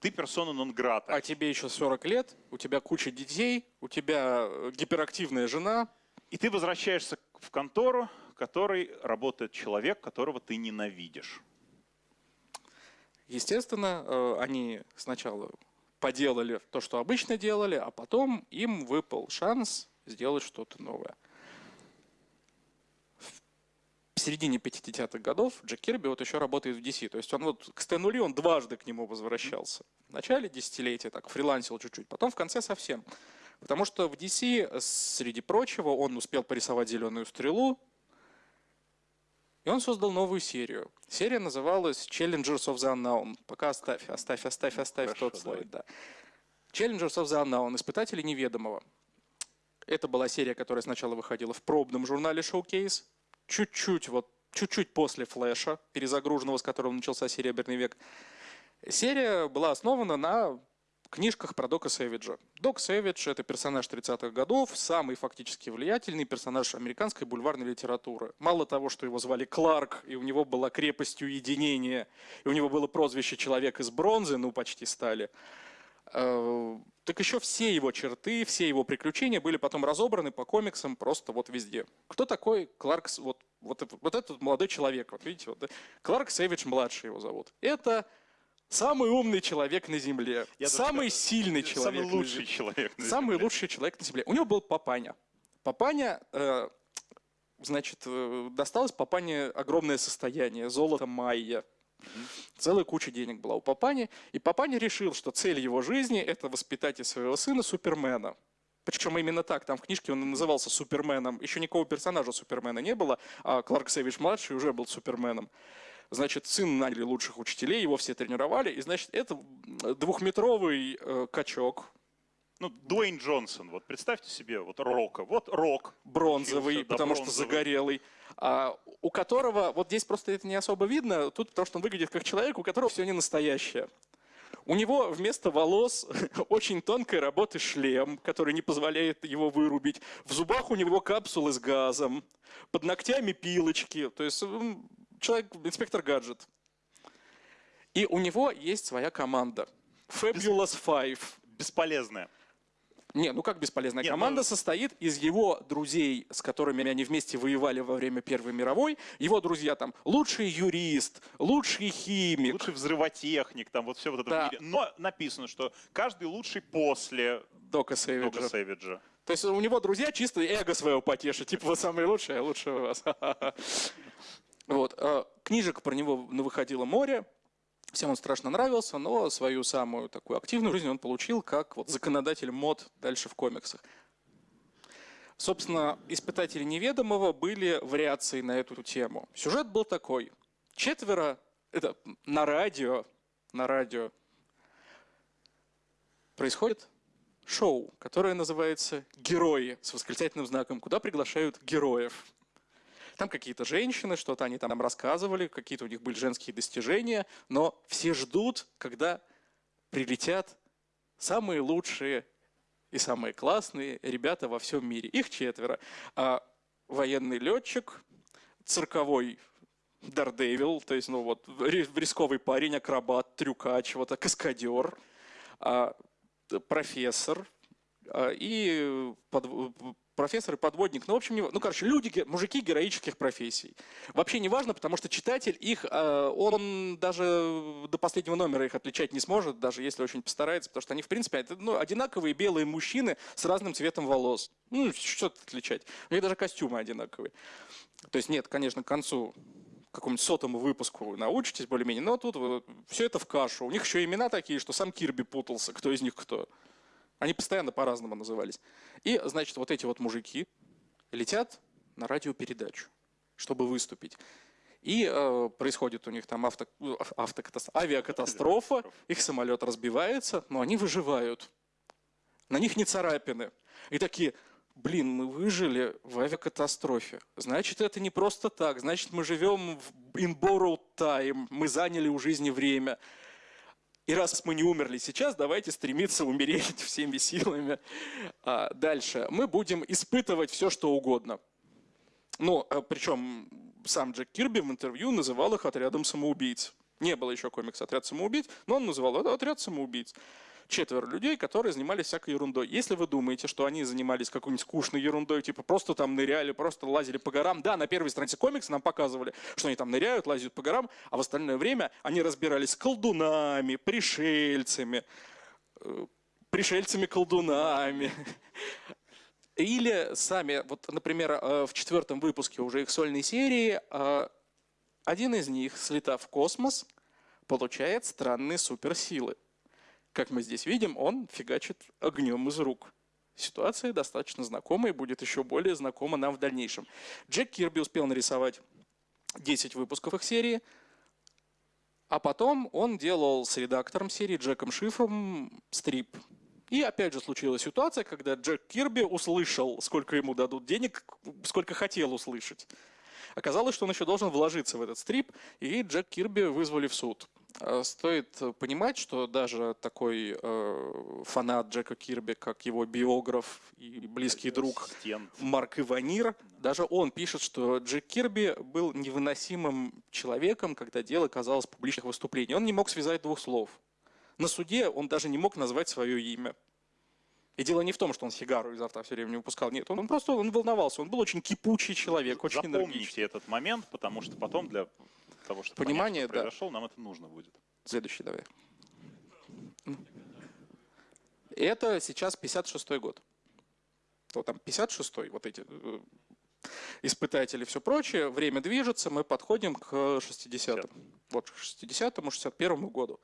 Speaker 1: Ты персона нон грата.
Speaker 2: А тебе еще 40 лет, у тебя куча детей, у тебя э, гиперактивная жена.
Speaker 1: И ты возвращаешься в контору, которой работает человек, которого ты ненавидишь.
Speaker 2: Естественно, э, они сначала поделали то, что обычно делали, а потом им выпал шанс сделать что-то новое. В середине 50-х годов Джек Кирби вот еще работает в DC. То есть он вот к Стэну Ли он дважды к нему возвращался. В начале десятилетия так фрилансил чуть-чуть, потом в конце совсем. Потому что в DC, среди прочего, он успел порисовать «Зеленую стрелу», и он создал новую серию. Серия называлась Challengers of the Unknown. Пока оставь, оставь, оставь, оставь
Speaker 1: Хорошо,
Speaker 2: тот слайд. Да. Challengers of the Unknown. Испытатели неведомого. Это была серия, которая сначала выходила в пробном журнале Showcase. Чуть-чуть вот чуть-чуть после флэша, перезагруженного, с которого начался серебряный век. Серия была основана на книжках про Дока Сэвиджа. Док Сэвидж — это персонаж 30-х годов, самый фактически влиятельный персонаж американской бульварной литературы. Мало того, что его звали Кларк, и у него была крепость уединения, и у него было прозвище «Человек из бронзы», ну, почти стали, э, так еще все его черты, все его приключения были потом разобраны по комиксам просто вот везде. Кто такой Кларк, вот, вот, вот этот молодой человек, вот видите, вот, Кларк Сэвидж младший его зовут. Это Самый умный человек на Земле.
Speaker 1: Я
Speaker 2: самый
Speaker 1: даже,
Speaker 2: сильный человек.
Speaker 1: Самый лучший человек
Speaker 2: на Самый
Speaker 1: Земле.
Speaker 2: лучший человек на Земле. У него был папаня. Папаня, э, значит, э, досталось папане огромное состояние, золото майя. Целая куча денег была у папани. И папаня решил, что цель его жизни – это воспитать из своего сына Супермена. Причем именно так, там в книжке он назывался Суперменом. Еще никакого персонажа Супермена не было, а Кларк Сэвидж-младший уже был Суперменом. Значит, сын наняли лучших учителей, его все тренировали. И, значит, это двухметровый э, качок,
Speaker 1: ну, Дуэйн Джонсон, вот представьте себе, вот Рока, вот Рок.
Speaker 2: Бронзовый,
Speaker 1: Учился, да,
Speaker 2: потому
Speaker 1: бронзовый.
Speaker 2: что загорелый. А, у которого, вот здесь просто это не особо видно, тут потому что он выглядит как человек, у которого все не настоящее. У него вместо волос очень тонкой работы шлем, который не позволяет его вырубить. В зубах у него капсулы с газом. Под ногтями пилочки. То есть человек, инспектор гаджет. И у него есть своя команда. Fabulous Five.
Speaker 1: Бесполезная.
Speaker 2: Не, ну как бесполезная
Speaker 1: Не,
Speaker 2: команда
Speaker 1: ну-
Speaker 2: состоит из его друзей, с которыми они вместе воевали во время Первой мировой. Его друзья там лучший юрист, лучший химик.
Speaker 1: Лучший взрывотехник, там вот все вот это
Speaker 2: Да.
Speaker 1: в мире. Но написано, что каждый лучший после
Speaker 2: Дока Сэвиджа.
Speaker 1: Дока Сэвиджа.
Speaker 2: То есть у него друзья чисто эго своего потешат. Типа, вы самые лучшие, а лучше у вас. Вот. а, Книжек про него выходило море. Всем он страшно нравился, но свою самую такую активную жизнь он получил как вот законодатель мод дальше в комиксах. Собственно, «Испытатели неведомого» были вариацией на эту тему. Сюжет был такой. Четверо, это на радио, на радио происходит шоу, которое называется «Герои» с восклицательным знаком, куда приглашают героев. Там какие-то женщины, что-то они там рассказывали, какие-то у них были женские достижения, но все ждут, когда прилетят самые лучшие и самые классные ребята во всем мире. Их четверо. А военный летчик, цирковой Дардевил, то есть, ну вот, ри- рисковый парень, акробат, трюкач, вот, а, каскадер, а, профессор, и под, профессор и подводник. Ну, в общем, не, ну, короче, люди, мужики героических профессий. Вообще не важно, потому что читатель их, а, он даже до последнего номера их отличать не сможет, даже если очень постарается, потому что они, в принципе, это, ну, одинаковые белые мужчины с разным цветом волос. Ну, что тут отличать? У них даже костюмы одинаковые. То есть нет, конечно, к концу какому-нибудь сотому выпуску научитесь более-менее, но тут все это в кашу. У них еще имена такие, что сам Кирби путался, кто из них кто. Они постоянно по-разному назывались. И, значит, вот эти вот мужики летят на радиопередачу, чтобы выступить. И э, происходит у них там авто, автокатастрофа, авиакатастрофа, их самолет разбивается, но они выживают. На них не царапины. И такие, блин, мы выжили в авиакатастрофе. Значит, это не просто так. Значит, мы живем в in borrowed time. Мы заняли у жизни время. И раз мы не умерли сейчас, давайте стремиться умереть всеми силами. А дальше. Мы будем испытывать все, что угодно. Ну, а причем сам Джек Кирби в интервью называл их отрядом самоубийц. Не было еще комикса «Отряд самоубийц», но он называл это «Отряд самоубийц» четверо людей, которые занимались всякой ерундой. Если вы думаете, что они занимались какой-нибудь скучной ерундой, типа просто там ныряли, просто лазили по горам, да, на первой странице комикса нам показывали, что они там ныряют, лазят по горам, а в остальное время они разбирались с колдунами, пришельцами, э, пришельцами-колдунами. Или сами, вот, например, э, в четвертом выпуске уже их сольной серии, э, один из них, слетав в космос, получает странные суперсилы. Как мы здесь видим, он фигачит огнем из рук. Ситуация достаточно знакомая и будет еще более знакома нам в дальнейшем. Джек Кирби успел нарисовать 10 выпусков их серии, а потом он делал с редактором серии Джеком Шифом стрип. И опять же случилась ситуация, когда Джек Кирби услышал, сколько ему дадут денег, сколько хотел услышать. Оказалось, что он еще должен вложиться в этот стрип, и Джек Кирби вызвали в суд. Э, стоит понимать, что даже такой э, фанат Джека Кирби, как его биограф и близкий друг Марк Иванир, даже он пишет, что Джек Кирби был невыносимым человеком, когда дело казалось публичных выступлений. Он не мог связать двух слов. На суде он даже не мог назвать свое имя. И дело не в том, что он сигару изо рта все время не выпускал. Нет, он, он просто он волновался. Он был очень кипучий человек, очень
Speaker 1: Запомните
Speaker 2: энергичный.
Speaker 1: этот момент, потому что потом для того, чтобы
Speaker 2: Понимание,
Speaker 1: понять, что произошел, нам это нужно будет.
Speaker 2: Следующий давай. Это сейчас 56-й год. Вот там 56-й, вот эти э, испытатели и все прочее. Время движется, мы подходим к 60-м. Вот к 60-му, 61-му году.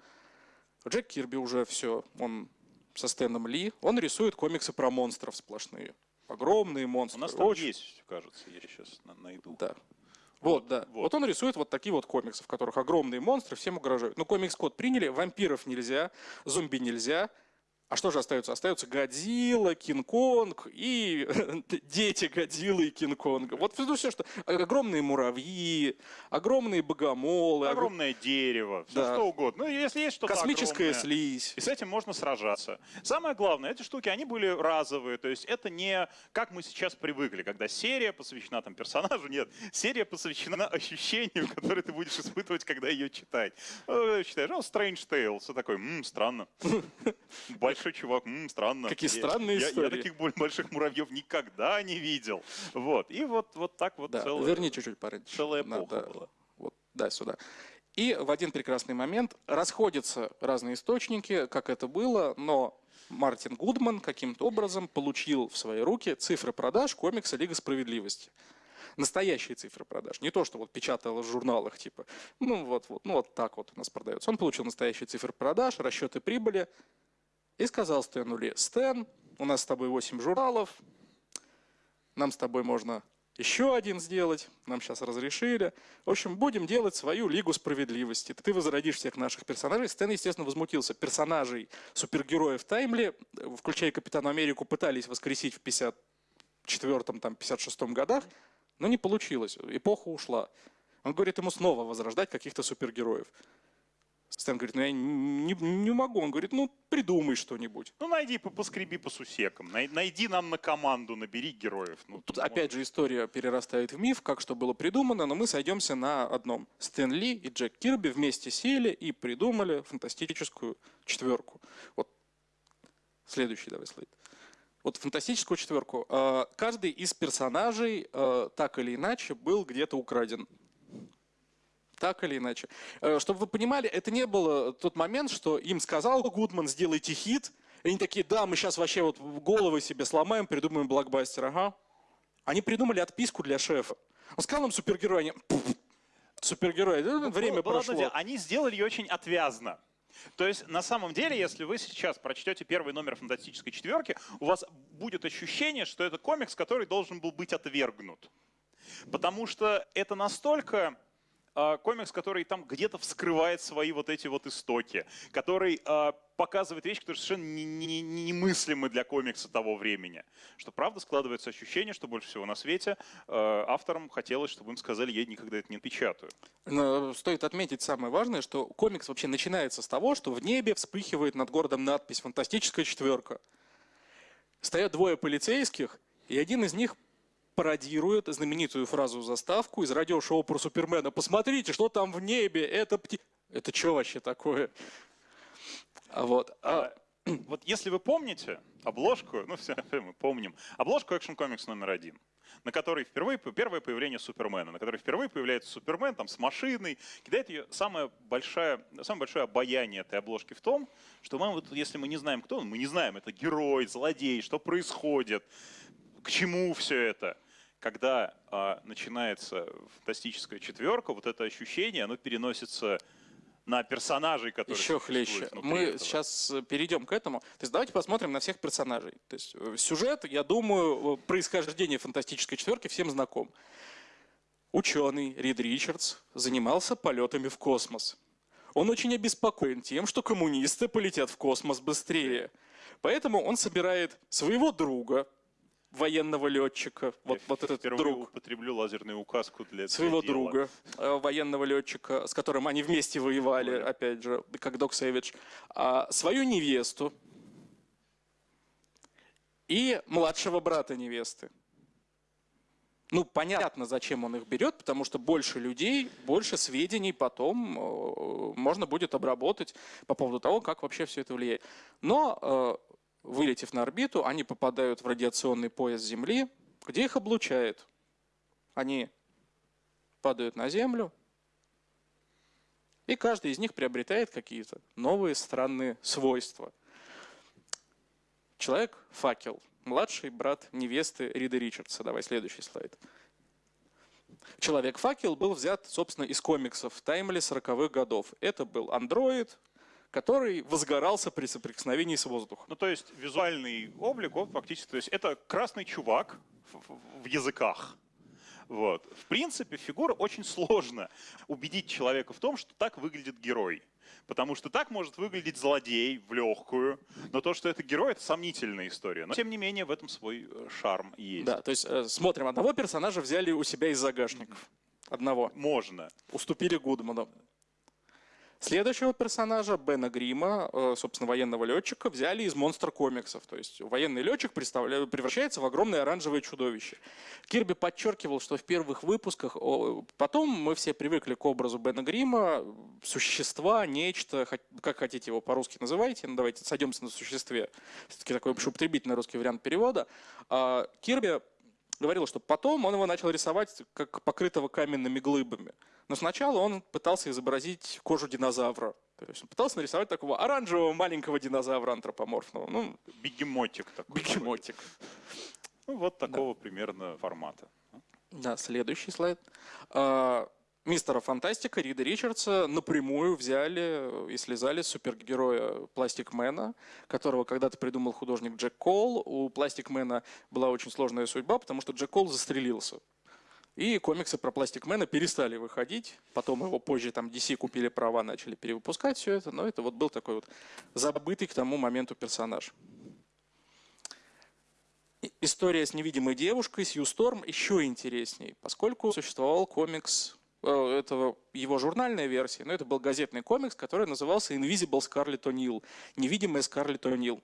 Speaker 2: Джек Кирби уже все, он со Стэном Ли, он рисует комиксы про монстров сплошные. Огромные монстры. У
Speaker 1: нас там Очень... есть, кажется, я сейчас найду.
Speaker 2: Да. Вот, да. Вот. вот он рисует вот такие вот комиксы, в которых огромные монстры всем угрожают. Ну, комикс-код приняли, вампиров нельзя, зомби нельзя, а что же остается? Остается Годзилла, Кинг-Конг и дети Годзиллы и Кинг-Конга. Вот ну, все, что... Огромные муравьи, огромные богомолы.
Speaker 1: Огромное ог... дерево, все да. что угодно. Ну, если есть что-то
Speaker 2: Космическая
Speaker 1: огромное,
Speaker 2: слизь.
Speaker 1: И с этим можно сражаться. Самое главное, эти штуки, они были разовые. То есть это не как мы сейчас привыкли, когда серия посвящена там персонажу. Нет, серия посвящена ощущению, которое ты будешь испытывать, когда ее читать. Ну, читаешь, oh, Strange Tales. Все такое, м-м, странно. Большой большой чувак, м-м, странно.
Speaker 2: Какие странные
Speaker 1: я,
Speaker 2: истории.
Speaker 1: Я, я таких больших муравьев никогда не видел. Вот. И вот, вот так вот
Speaker 2: да,
Speaker 1: целая,
Speaker 2: верни чуть-чуть парень.
Speaker 1: целая эпоха
Speaker 2: Надо,
Speaker 1: была.
Speaker 2: Вот, да, сюда. И в один прекрасный момент расходятся разные источники, как это было, но Мартин Гудман каким-то образом получил в свои руки цифры продаж комикса «Лига справедливости». Настоящие цифры продаж. Не то, что вот печатало в журналах, типа, ну вот, вот, ну вот так вот у нас продается. Он получил настоящие цифры продаж, расчеты прибыли, и сказал Стэну Ли, Стэн, у нас с тобой 8 журналов, нам с тобой можно еще один сделать, нам сейчас разрешили. В общем, будем делать свою Лигу Справедливости. Ты возродишь всех наших персонажей. Стэн, естественно, возмутился. Персонажей супергероев Таймли, включая Капитана Америку, пытались воскресить в 54-м, там, 56-м годах, но не получилось. Эпоха ушла. Он говорит ему снова возрождать каких-то супергероев. Стэн говорит, ну я не, не могу. Он говорит, ну придумай что-нибудь.
Speaker 1: Ну найди, поскреби по сусекам. Найди нам на команду, набери героев. Ну,
Speaker 2: Тут опять же история перерастает в миф, как что было придумано, но мы сойдемся на одном. Стэн Ли и Джек Кирби вместе сели и придумали фантастическую четверку. Вот следующий давай слайд. вот фантастическую четверку, э, каждый из персонажей э, так или иначе был где-то украден. Так или иначе. Э, чтобы вы понимали, это не было тот момент, что им сказал Гудман, сделайте хит, и они такие, да, мы сейчас вообще вот головы себе сломаем, придумаем блокбастер, ага. Они придумали отписку для шефа. Он сказал нам супергерой, они, супергерой, время
Speaker 1: Было
Speaker 2: прошло.
Speaker 1: дело, Они сделали ее очень отвязно. То есть, на самом деле, если вы сейчас прочтете первый номер «Фантастической четверки», у вас будет ощущение, что это комикс, который должен был быть отвергнут. Потому что это настолько комикс, который там где-то вскрывает свои вот эти вот истоки, который а, показывает вещи, которые совершенно не- не- не- немыслимы для комикса того времени. Что правда складывается ощущение, что больше всего на свете а, авторам хотелось, чтобы им сказали, я никогда это не печатаю.
Speaker 2: Но стоит отметить самое важное, что комикс вообще начинается с того, что в небе вспыхивает над городом надпись «Фантастическая четверка». Стоят двое полицейских, и один из них пародирует знаменитую фразу-заставку из радиошоу про Супермена. «Посмотрите, что там в небе, это пти...» Это что вообще такое? А Вот. А,
Speaker 1: А, вот если вы помните обложку, ну все мы помним, обложку Comics номер один, на которой впервые первое появление Супермена, на которой впервые появляется Супермен там с машиной, кидает ее самое большое, самое большое обаяние этой обложки в том, что мы вот, если мы не знаем, кто он, мы не знаем, это герой, злодей, что происходит, к чему все это. Когда а, начинается фантастическая четверка, вот это ощущение, оно переносится на персонажей, которые
Speaker 2: Еще хлеще. Мы
Speaker 1: этого.
Speaker 2: сейчас э, перейдем к этому. То есть давайте посмотрим на всех персонажей. То есть э, сюжет, я думаю, э, происхождение фантастической четверки всем знаком. Ученый Рид Ричардс занимался полетами в космос. Он очень обеспокоен тем, что коммунисты полетят в космос быстрее. Поэтому он собирает своего друга, военного летчика, вот,
Speaker 1: Я
Speaker 2: вот этот
Speaker 1: впервые
Speaker 2: друг,
Speaker 1: употреблю лазерную указку для
Speaker 2: своего
Speaker 1: дела.
Speaker 2: друга, э, военного летчика, с которым они вместе воевали,
Speaker 1: Воевали.
Speaker 2: опять же, как Док Сэвидж, а, свою невесту и младшего брата невесты. Ну, понятно, зачем он их берет, потому что больше людей, больше сведений потом э, можно будет обработать по поводу того, как вообще все это влияет. Но, э, вылетев на орбиту, они попадают в радиационный пояс Земли, где их облучает. Они падают на Землю, и каждый из них приобретает какие-то новые странные свойства. Человек-факел, младший брат невесты Рида Ричардса. Давай следующий слайд. Человек-факел был взят, собственно, из комиксов Таймли 40-х годов. Это был андроид, который возгорался при соприкосновении с воздухом.
Speaker 1: Ну, то есть визуальный облик, он фактически, то есть это красный чувак в, в- языках. Вот. В принципе, фигура очень сложно убедить человека в том, что так выглядит герой. Потому что так может выглядеть злодей в легкую, но то, что это герой, это сомнительная история. Но, тем не менее, в этом свой э, шарм есть.
Speaker 2: Да, то есть э, смотрим, одного персонажа взяли у себя из загашников. Одного.
Speaker 1: Можно.
Speaker 2: уступили Гудману. Следующего персонажа, Бена Грима, э, собственно, военного летчика, взяли из монстр комиксов. То есть военный летчик превращается в огромное оранжевое чудовище. Кирби подчеркивал, что в первых выпусках, потом мы все привыкли к образу Бена Грима, существа, нечто, как хотите его по-русски называйте, но давайте сойдемся на существе. Все-таки такой общеупотребительный русский вариант перевода. А Кирби говорил, что потом он его начал рисовать как покрытого каменными глыбами. Но сначала он пытался изобразить кожу динозавра. То есть он пытался нарисовать такого оранжевого маленького динозавра антропоморфного. Ну,
Speaker 1: Бегемотик такой.
Speaker 2: бегемотик.
Speaker 1: Ну, вот такого примерно формата.
Speaker 2: Да, следующий слайд. Мистера Фантастика Рида Ричардса напрямую взяли и слезали с супергероя Пластикмена, которого когда-то придумал художник Джек Кол. У Пластикмена была очень сложная судьба, потому что Джек Кол застрелился. И комиксы про Пластикмена перестали выходить. Потом его позже там DC купили права, начали перевыпускать все это. Но это вот был такой вот забытый к тому моменту персонаж. История с невидимой девушкой, Сью Сторм, еще интересней, поскольку существовал комикс, э, это его журнальная версия, но это был газетный комикс, который назывался Invisible Scarlet O'Neill, невидимая Скарлетт О'Нил.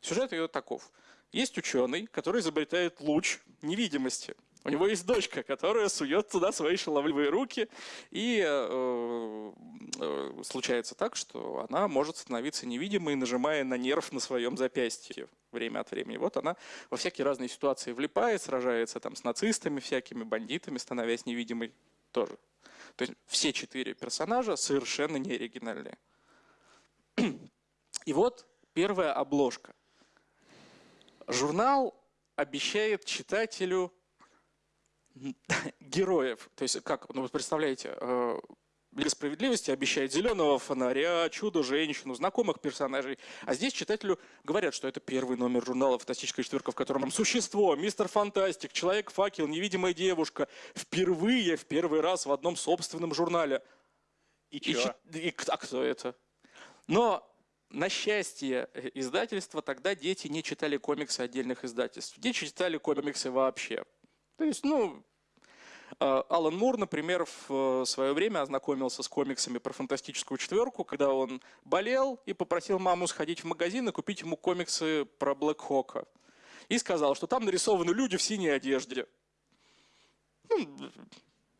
Speaker 2: Сюжет ее таков. Есть ученый, который изобретает луч невидимости. У него есть дочка, которая сует туда свои шаловливые руки, и э, э, случается так, что она может становиться невидимой, нажимая на нерв на своем запястье время от времени. Вот она во всякие разные ситуации влипает, сражается там с нацистами, всякими бандитами, становясь невидимой тоже. То есть все четыре персонажа совершенно не оригинальные. И вот первая обложка. Журнал обещает читателю героев. То есть, как, ну вы представляете, э, Лига справедливости обещает зеленого фонаря, чудо-женщину, знакомых персонажей. А здесь читателю говорят, что это первый номер журнала «Фантастическая четверка», в котором там существо, мистер Фантастик, Человек-факел, невидимая девушка. Впервые, в первый раз в одном собственном журнале.
Speaker 1: И
Speaker 2: И,
Speaker 1: чё?
Speaker 2: и а кто это? Но на счастье э, издательства тогда дети не читали комиксы отдельных издательств. Дети читали комиксы вообще. То есть, ну, Алан Мур, например, в э, свое время ознакомился с комиксами про фантастическую четверку, когда он болел и попросил маму сходить в магазин и купить ему комиксы про Блэк Хока. И сказал, что там нарисованы люди в синей одежде. Ну,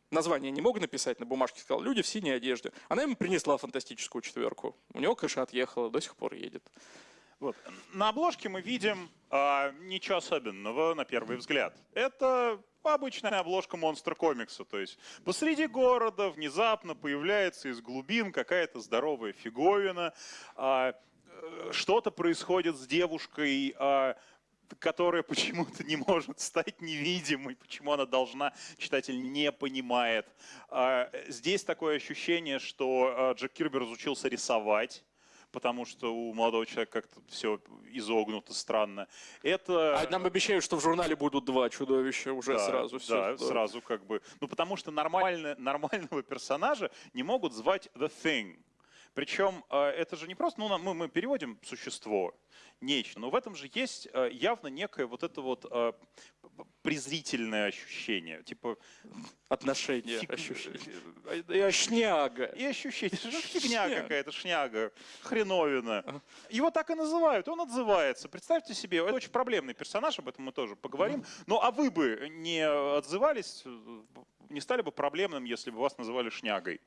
Speaker 2: название не мог написать на бумажке, сказал, люди в синей одежде. Она ему принесла фантастическую четверку. У него крыша отъехала, до сих пор едет.
Speaker 1: Вот. На обложке мы видим а, ничего особенного на первый взгляд. Это обычная обложка монстр комикса. То есть посреди города внезапно появляется из глубин какая-то здоровая фиговина. а, э, что-то происходит с девушкой, а, которая почему-то не может стать невидимой, почему она должна, читатель не понимает. А, Здесь такое ощущение, что Джек Кирби разучился рисовать, потому что у молодого человека как-то все изогнуто странно. Это...
Speaker 2: А нам обещают, что в журнале будут два чудовища уже
Speaker 1: Да,
Speaker 2: сразу.
Speaker 1: Да,
Speaker 2: все.
Speaker 1: сразу как бы. Ну, потому что нормально, нормального персонажа не могут звать The Thing. Причем э, это же не просто, ну, мы, мы переводим существо, нечто, но в этом же есть э, явно некое вот это вот э, презрительное ощущение. Типа,
Speaker 2: Отношения,
Speaker 1: фиг-
Speaker 2: ощущения.
Speaker 1: э,
Speaker 2: Я шняга.
Speaker 1: И ощущение, что фигня
Speaker 2: Шняга.
Speaker 1: какая-то, шняга, хреновина. Его так и называют, он отзывается. Представьте себе, это очень проблемный персонаж, об этом мы тоже поговорим. Ну а вы бы не отзывались, э, не стали бы проблемным, если бы вас называли шнягой?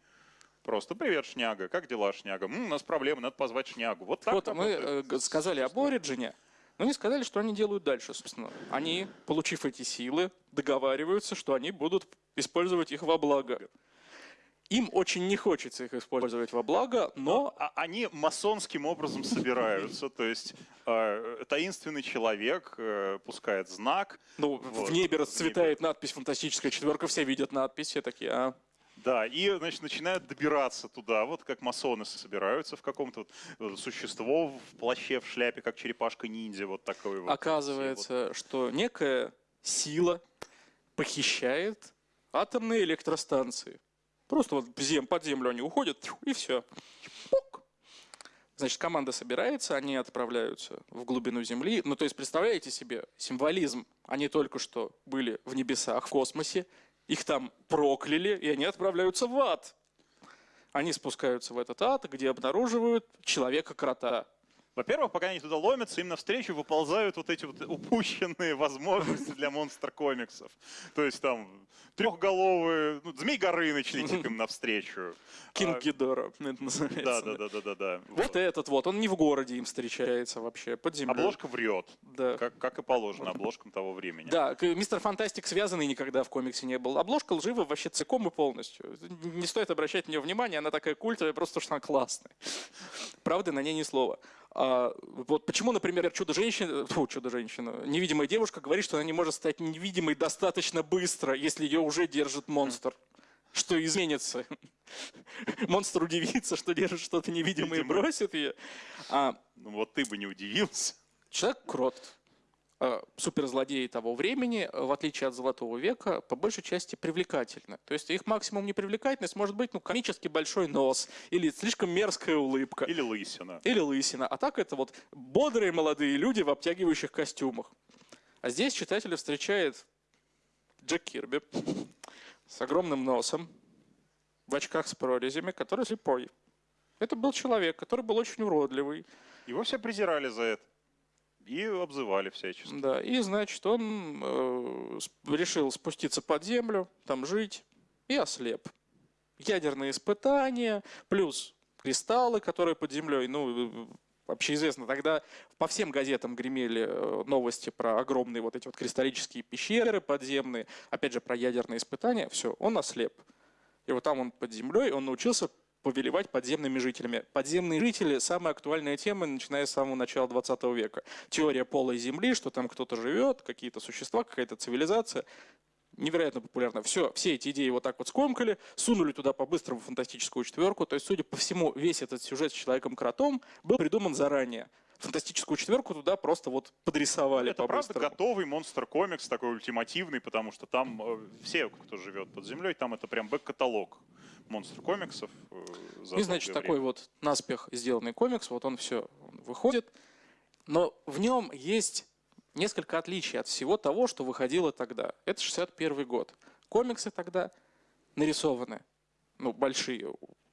Speaker 1: Просто привет, шняга, как дела, шняга? «М, у нас проблемы, надо позвать шнягу. Вот так
Speaker 2: Вот мы э, сказали об Ориджине, но не сказали, что они делают дальше, собственно. Они, получив эти силы, договариваются, что они будут использовать их во благо. Им очень не хочется их использовать во благо, но
Speaker 1: А они масонским образом собираются, то есть э, таинственный человек э, пускает знак,
Speaker 2: ну,
Speaker 1: Вот,
Speaker 2: в небе
Speaker 1: в
Speaker 2: расцветает надпись «Фантастическая четверка», все видят надпись, все такие, а,
Speaker 1: Да, и, значит, начинают добираться туда, вот как масоны собираются в каком-то вот, э, существо в плаще, в шляпе, как черепашка-ниндзя, вот такой вот.
Speaker 2: оказывается, что некая сила похищает атомные электростанции. Просто вот под землю они уходят, и все. Значит, команда собирается, они отправляются в глубину Земли. Ну, то есть, представляете себе символизм. Они только что были в небесах, в космосе, их там прокляли, и они отправляются в ад. Они спускаются в этот ад, где обнаруживают человека-крота.
Speaker 1: Во-первых, пока они туда ломятся, им навстречу выползают вот эти вот упущенные возможности для монстр-комиксов. То есть там трехголовые, ну, Змей Горыныч летит им навстречу.
Speaker 2: Кинг
Speaker 1: А,
Speaker 2: Гидора, это называется.
Speaker 1: Да, да, да, да, да, да.
Speaker 2: Вот этот вот, он не в городе им встречается вообще, под землей.
Speaker 1: Обложка врет,
Speaker 2: Да.
Speaker 1: как, как и положено обложкам того времени.
Speaker 2: Да, мистер Фантастик связанный никогда в комиксе не был. Обложка лжива вообще целиком и полностью. Не стоит обращать на нее внимание, она такая культовая, просто потому что она классная. Правда, на ней ни слова. А, вот почему, например, чудо-женщина, фу, чудо-женщина, невидимая девушка говорит, что она не может стать невидимой достаточно быстро, если ее уже держит монстр. Что изменится? Монстр удивится, что держит что-то невидимое и бросит ее. А,
Speaker 1: Ну вот ты бы не удивился.
Speaker 2: Человек-крот, э, суперзлодеи того времени, э, в отличие от Золотого века, по большей части привлекательны. То есть их максимум непривлекательность может быть ну, комически большой нос или слишком мерзкая улыбка.
Speaker 1: Или лысина.
Speaker 2: Или лысина. А так это вот бодрые молодые люди в обтягивающих костюмах. А здесь читателя встречает Джек Кирби с огромным носом, в очках с прорезями, который слепой. Это был человек, который был очень уродливый.
Speaker 1: Его все презирали за это. И обзывали всячески.
Speaker 2: Да, и, значит, он э, решил спуститься под землю, там жить, и ослеп. Ядерные испытания, плюс кристаллы, которые под землей, ну, вообще известно, тогда по всем газетам гремели э, новости про огромные вот эти вот кристаллические пещеры подземные, опять же, про ядерные испытания, все, он ослеп. И вот там он под землей, он научился повелевать подземными жителями. Подземные жители – самая актуальная тема, начиная с самого начала 20 века. Теория полой земли, что там кто-то живет, какие-то существа, какая-то цивилизация. Невероятно популярно. Все, все эти идеи вот так вот скомкали, сунули туда по-быстрому фантастическую четверку. То есть, судя по всему, весь этот сюжет с Человеком-кротом был придуман заранее фантастическую четверку туда просто вот подрисовали
Speaker 1: Это правда готовый монстр комикс, такой ультимативный, потому что там э, все, кто живет под землей, там это прям бэк-каталог монстр комиксов. Э,
Speaker 2: И, значит, такой вот наспех сделанный комикс, вот он все выходит. Но в нем есть несколько отличий от всего того, что выходило тогда. Это 61 год. Комиксы тогда нарисованы, ну, большие,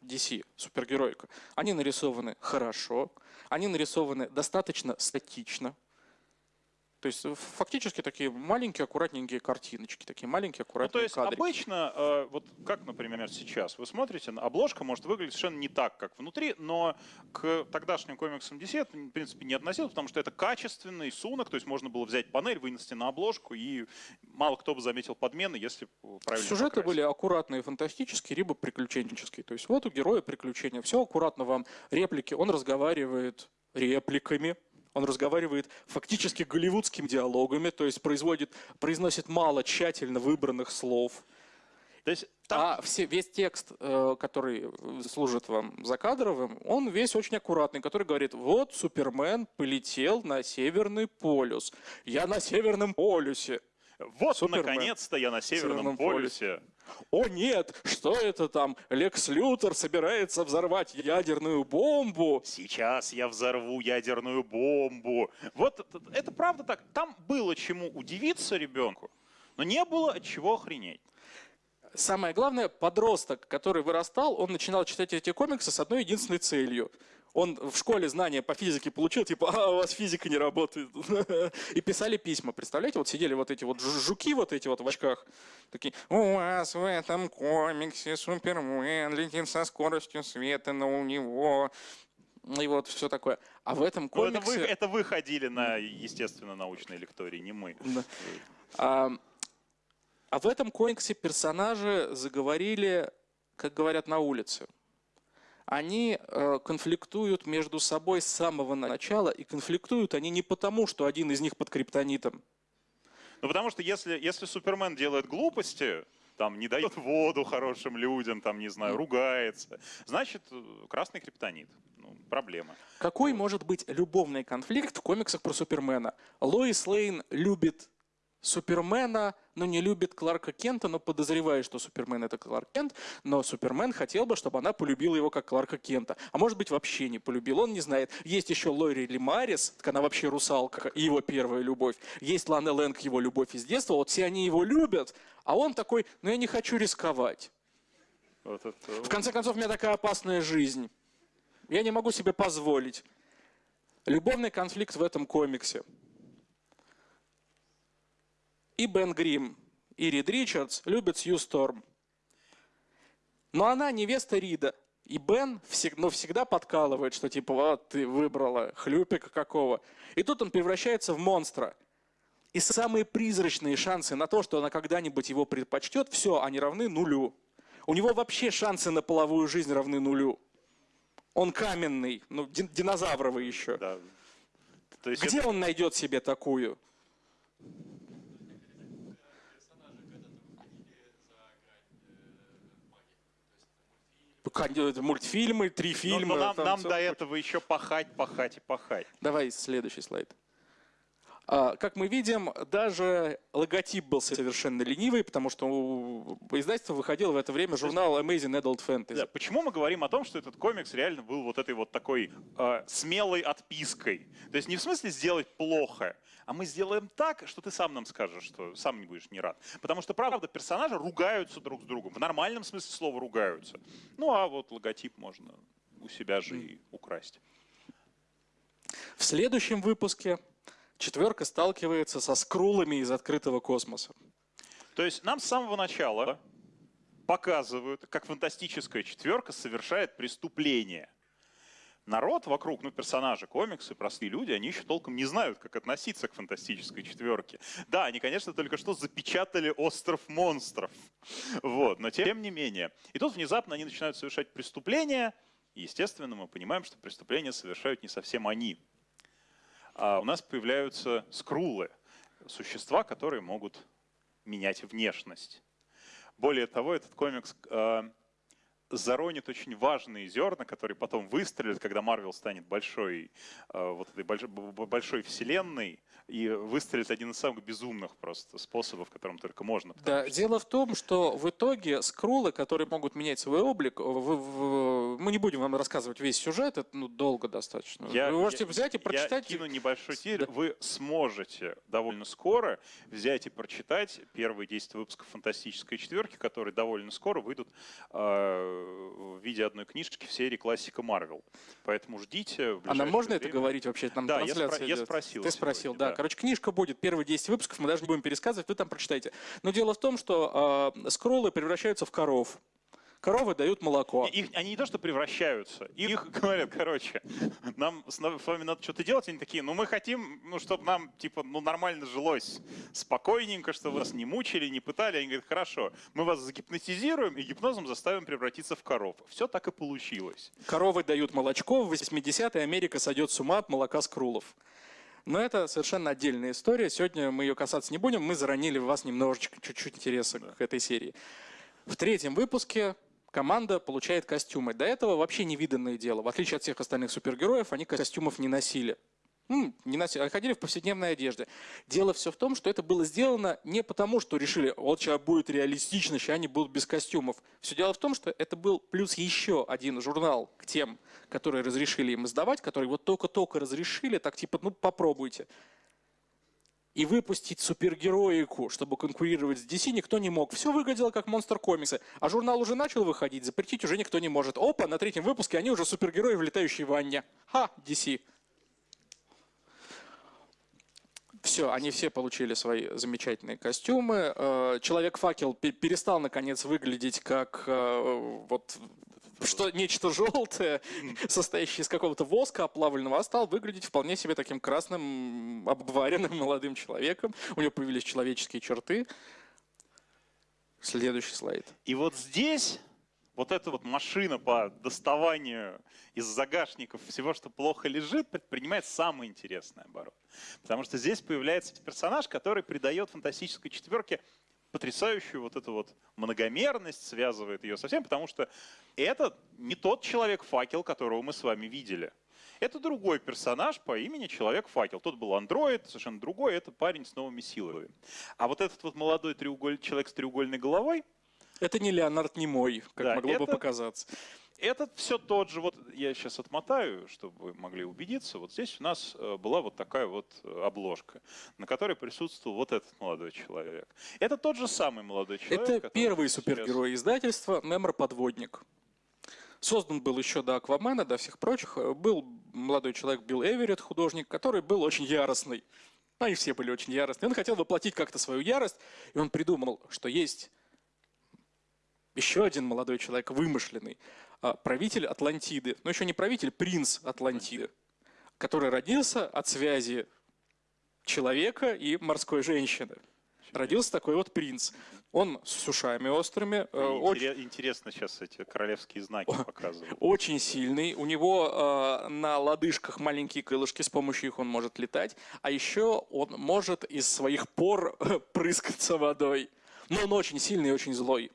Speaker 2: DC, супергеройка, они нарисованы хорошо, они нарисованы достаточно статично, то есть э, фактически такие маленькие, аккуратненькие картиночки, такие маленькие, аккуратные
Speaker 1: ну, то есть
Speaker 2: кадрики.
Speaker 1: обычно, э, вот как, например, сейчас, вы смотрите, обложка может выглядеть совершенно не так, как внутри, но к тогдашним комиксам DC это, в принципе, не относилось, потому что это качественный сунок, то есть можно было взять панель, вынести на обложку, и мало кто бы заметил подмены, если правильно
Speaker 2: Сюжеты
Speaker 1: покрасить.
Speaker 2: были аккуратные, фантастические, либо приключенческие. То есть вот у героя приключения, все аккуратно вам, реплики, он разговаривает репликами, он разговаривает фактически голливудскими диалогами, то есть производит, произносит мало тщательно выбранных слов.
Speaker 1: То есть там...
Speaker 2: А все, весь текст, э, который служит вам закадровым, он весь очень аккуратный, который говорит, вот Супермен полетел на Северный полюс. Я на Северном полюсе.
Speaker 1: Вот, наконец-то я на Северном, Северном полюсе. полюсе.
Speaker 2: О нет, что это там? Лекс Лютер собирается взорвать ядерную бомбу.
Speaker 1: Сейчас я взорву ядерную бомбу. Вот это, это правда так. Там было чему удивиться ребенку, но не было от чего охренеть.
Speaker 2: Самое главное, подросток, который вырастал, он начинал читать эти комиксы с одной единственной целью – он в школе знания по физике получил, типа, а, у вас физика не работает. И писали письма, представляете? Вот сидели вот эти вот жуки вот эти вот в очках, такие, у вас в этом комиксе Супермен летит со скоростью света, но у него... И вот все такое. А в этом комиксе...
Speaker 1: Ну, это, вы, это вы ходили на, естественно, научной лектории, не мы.
Speaker 2: Да. А, а в этом комиксе персонажи заговорили, как говорят на улице они э, конфликтуют между собой с самого начала, и конфликтуют они не потому, что один из них под криптонитом.
Speaker 1: Ну потому что если, если Супермен делает глупости, там не дает воду хорошим людям, там, не знаю, ругается, значит, э, красный криптонит. Ну, проблема.
Speaker 2: Какой может быть любовный конфликт в комиксах про Супермена? Лоис Лейн любит Супермена, но не любит Кларка Кента, но подозревает, что Супермен это Кларк Кент, но Супермен хотел бы, чтобы она полюбила его как Кларка Кента. А может быть вообще не полюбил, он не знает. Есть еще Лори Лимарис, так она вообще русалка, его первая любовь. Есть Лана Лэнг, его любовь из детства, вот все они его любят, а он такой, ну я не хочу рисковать. Вот это... В конце концов, у меня такая опасная жизнь. Я не могу себе позволить. Любовный конфликт в этом комиксе – и Бен Грим, и Рид Ричардс любят Сью Сторм. Но она невеста Рида. И Бен всегда, ну, всегда подкалывает, что типа, вот ты выбрала хлюпика какого. И тут он превращается в монстра. И самые призрачные шансы на то, что она когда-нибудь его предпочтет, все, они равны нулю. У него вообще шансы на половую жизнь равны нулю. Он каменный, ну, динозавровый еще. Да. То есть Где это... он найдет себе такую? Мультфильмы, три фильма. Но,
Speaker 1: но нам, нам до этого еще пахать, пахать и пахать.
Speaker 2: Давай следующий слайд. А, как мы видим, даже логотип был совершенно ленивый, потому что у издательства выходил в это время журнал Amazing Adult Fantasy. Да,
Speaker 1: почему мы говорим о том, что этот комикс реально был вот этой вот такой э, смелой отпиской? То есть не в смысле сделать плохо, а мы сделаем так, что ты сам нам скажешь, что сам не будешь не рад. Потому что, правда, персонажи ругаются друг с другом. В нормальном смысле слова ругаются. Ну а вот логотип можно у себя же и украсть.
Speaker 2: В следующем выпуске четверка сталкивается со скрулами из открытого космоса.
Speaker 1: То есть нам с самого начала показывают, как фантастическая четверка совершает преступление. Народ вокруг, ну, персонажи комиксы, простые люди, они еще толком не знают, как относиться к фантастической четверке. Да, они, конечно, только что запечатали остров монстров. Вот, но тем не менее. И тут внезапно они начинают совершать преступления, и, естественно, мы понимаем, что преступления совершают не совсем они. А у нас появляются скрулы, существа, которые могут менять внешность. Более того, этот комикс э, заронит очень важные зерна, которые потом выстрелят, когда Марвел станет большой, э, вот этой большой, большой вселенной, и выстрелит один из самых безумных просто способов, которым только можно.
Speaker 2: Да, что... дело в том, что в итоге скрулы, которые могут менять свой облик, в, в, мы не будем вам рассказывать весь сюжет, это ну, долго достаточно.
Speaker 1: Я,
Speaker 2: Вы можете я, взять и прочитать.
Speaker 1: Я кину небольшой тир. Да. Вы сможете довольно скоро взять и прочитать первые 10 выпусков «Фантастической четверки», которые довольно скоро выйдут э, в виде одной книжки в серии классика Марвел. Поэтому ждите.
Speaker 2: А нам можно время. это говорить вообще? Там
Speaker 1: да, я, спро- я спросил.
Speaker 2: Ты спросил, сегодня, да. да. Короче, книжка будет, первые 10 выпусков, мы даже не будем пересказывать, вы там прочитайте. Но дело в том, что э, скроллы превращаются в коров. Коровы дают молоко.
Speaker 1: Их, они не то, что превращаются, их говорят, короче, нам с вами надо что-то делать, они такие, ну мы хотим, ну чтобы нам типа ну нормально жилось, спокойненько, чтобы вас не мучили, не пытали. Они говорят, хорошо, мы вас загипнотизируем и гипнозом заставим превратиться в коров. Все так и получилось.
Speaker 2: Коровы дают молочко, в 80-е Америка сойдет с ума от молока скрулов. Но это совершенно отдельная история. Сегодня мы ее касаться не будем. Мы заронили в вас немножечко, чуть-чуть интереса да. к этой серии. В третьем выпуске команда получает костюмы. До этого вообще невиданное дело. В отличие от всех остальных супергероев, они костюмов не носили. Ну, не носили, а ходили в повседневной одежде. Дело все в том, что это было сделано не потому, что решили, вот сейчас будет реалистично, сейчас они будут без костюмов. Все дело в том, что это был плюс еще один журнал к тем, которые разрешили им издавать, которые вот только-только разрешили, так типа, ну попробуйте и выпустить супергероику, чтобы конкурировать с DC, никто не мог. Все выглядело как монстр комиксы. А журнал уже начал выходить, запретить уже никто не может. Опа, на третьем выпуске они уже супергерои в летающей ванне. Ха, DC. Все, они все получили свои замечательные костюмы. Э, Человек-факел перестал, наконец, выглядеть как э, вот что нечто желтое, состоящее из какого-то воска оплавленного, а стал выглядеть вполне себе таким красным, обваренным молодым человеком. У него появились человеческие черты. Следующий слайд.
Speaker 1: И вот здесь вот эта вот машина по доставанию из загашников всего, что плохо лежит, предпринимает самый интересный оборот. Потому что здесь появляется персонаж, который придает фантастической четверке потрясающую вот эту вот многомерность, связывает ее со всем, потому что это не тот человек-факел, которого мы с вами видели. Это другой персонаж по имени Человек-факел. Тот был андроид, совершенно другой, это парень с новыми силами. А вот этот вот молодой треуголь... человек с треугольной головой...
Speaker 2: Это не Леонард Немой, как да, могло
Speaker 1: это...
Speaker 2: бы показаться.
Speaker 1: Этот все тот же, вот я сейчас отмотаю, чтобы вы могли убедиться, вот здесь у нас э, была вот такая вот э, обложка, на которой присутствовал вот этот молодой человек. Это тот же самый молодой человек.
Speaker 2: Это первый супергерой сейчас... издательства Мемор Подводник. Создан был еще до Аквамена, до всех прочих. Был молодой человек Билл Эверетт, художник, который был очень яростный. Они все были очень яростные. Он хотел воплотить как-то свою ярость, и он придумал, что есть еще один молодой человек, вымышленный, правитель Атлантиды. Но еще не правитель, принц Атлантиды, который родился от связи человека и морской женщины. Родился такой вот принц. Он с ушами острыми.
Speaker 1: Э, очень... Интересно сейчас эти королевские знаки показывают.
Speaker 2: Очень сильный. У него э, на лодыжках маленькие крылышки, с помощью их он может летать. А еще он может из своих пор прыскаться водой. Но он очень сильный и очень злой.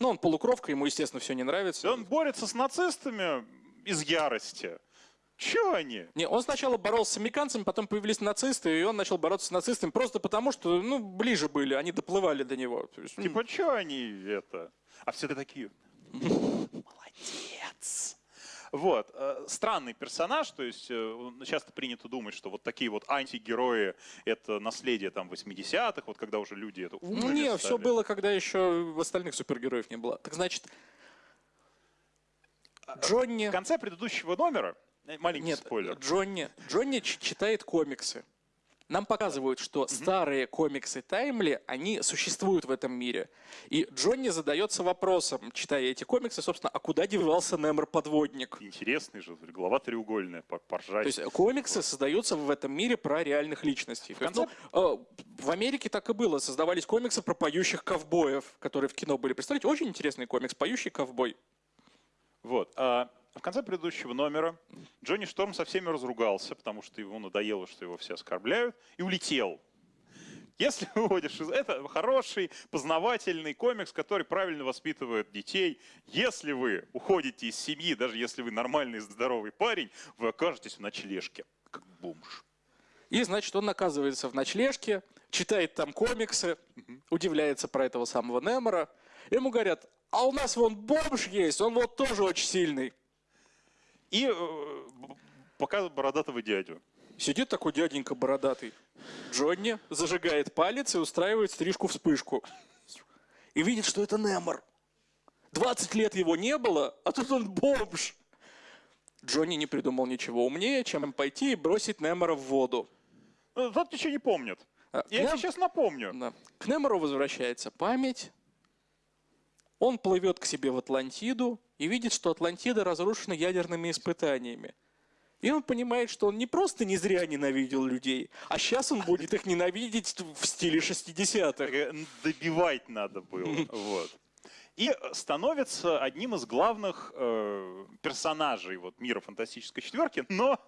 Speaker 2: Ну, он полукровка, ему, естественно, все не нравится.
Speaker 1: Он борется с нацистами из ярости. Чего они?
Speaker 2: Не, он сначала боролся с американцами, потом появились нацисты, и он начал бороться с нацистами просто потому, что, ну, ближе были, они доплывали до него.
Speaker 1: есть, типа, что они это? А все такие, молодец. Вот. Э, странный персонаж, то есть э, часто принято думать, что вот такие вот антигерои — это наследие там 80-х, вот когда уже люди это
Speaker 2: Ну не, все было, когда еще остальных супергероев не было. Так значит, Джонни...
Speaker 1: В конце предыдущего номера, э, маленький
Speaker 2: Нет,
Speaker 1: спойлер.
Speaker 2: Джонни, Джонни читает комиксы. Нам показывают, что старые комиксы Таймли, они существуют в этом мире. И Джонни задается вопросом, читая эти комиксы, собственно, а куда девался Немор-подводник?
Speaker 1: Интересный же, голова треугольная, по- поржать.
Speaker 2: То есть комиксы создаются в этом мире про реальных личностей. Есть,
Speaker 1: конце-
Speaker 2: ну, э, в Америке так и было. Создавались комиксы про поющих ковбоев, которые в кино были. Представляете, очень интересный комикс «Поющий ковбой».
Speaker 1: Вот. А в конце предыдущего номера Джонни Шторм со всеми разругался, потому что ему надоело, что его все оскорбляют, и улетел. Если выводишь из... Это хороший, познавательный комикс, который правильно воспитывает детей. Если вы уходите из семьи, даже если вы нормальный, здоровый парень, вы окажетесь в ночлежке, как бомж.
Speaker 2: И, значит, он оказывается в ночлежке, читает там комиксы, удивляется про этого самого Немора. Ему говорят, а у нас вон бомж есть, он вот тоже очень сильный.
Speaker 1: И э, показывает бородатого дядю.
Speaker 2: Сидит такой дяденька бородатый. Джонни зажигает палец и устраивает стрижку-вспышку. И видит, что это Немор. 20 лет его не было, а тут он бомж. Джонни не придумал ничего умнее, чем пойти и бросить Немора в воду.
Speaker 1: Ну, Тот ничего не помнит.
Speaker 2: А,
Speaker 1: Я
Speaker 2: Нем-
Speaker 1: тебе сейчас напомню.
Speaker 2: Да. К Немору возвращается память. Он плывет к себе в Атлантиду и видит, что Атлантида разрушена ядерными испытаниями. И он понимает, что он не просто не зря ненавидел людей, а сейчас он будет их ненавидеть в стиле 60-х.
Speaker 1: Э, Добивать надо было. Вот. И становится одним из главных э, персонажей вот, мира фантастической четверки. Но,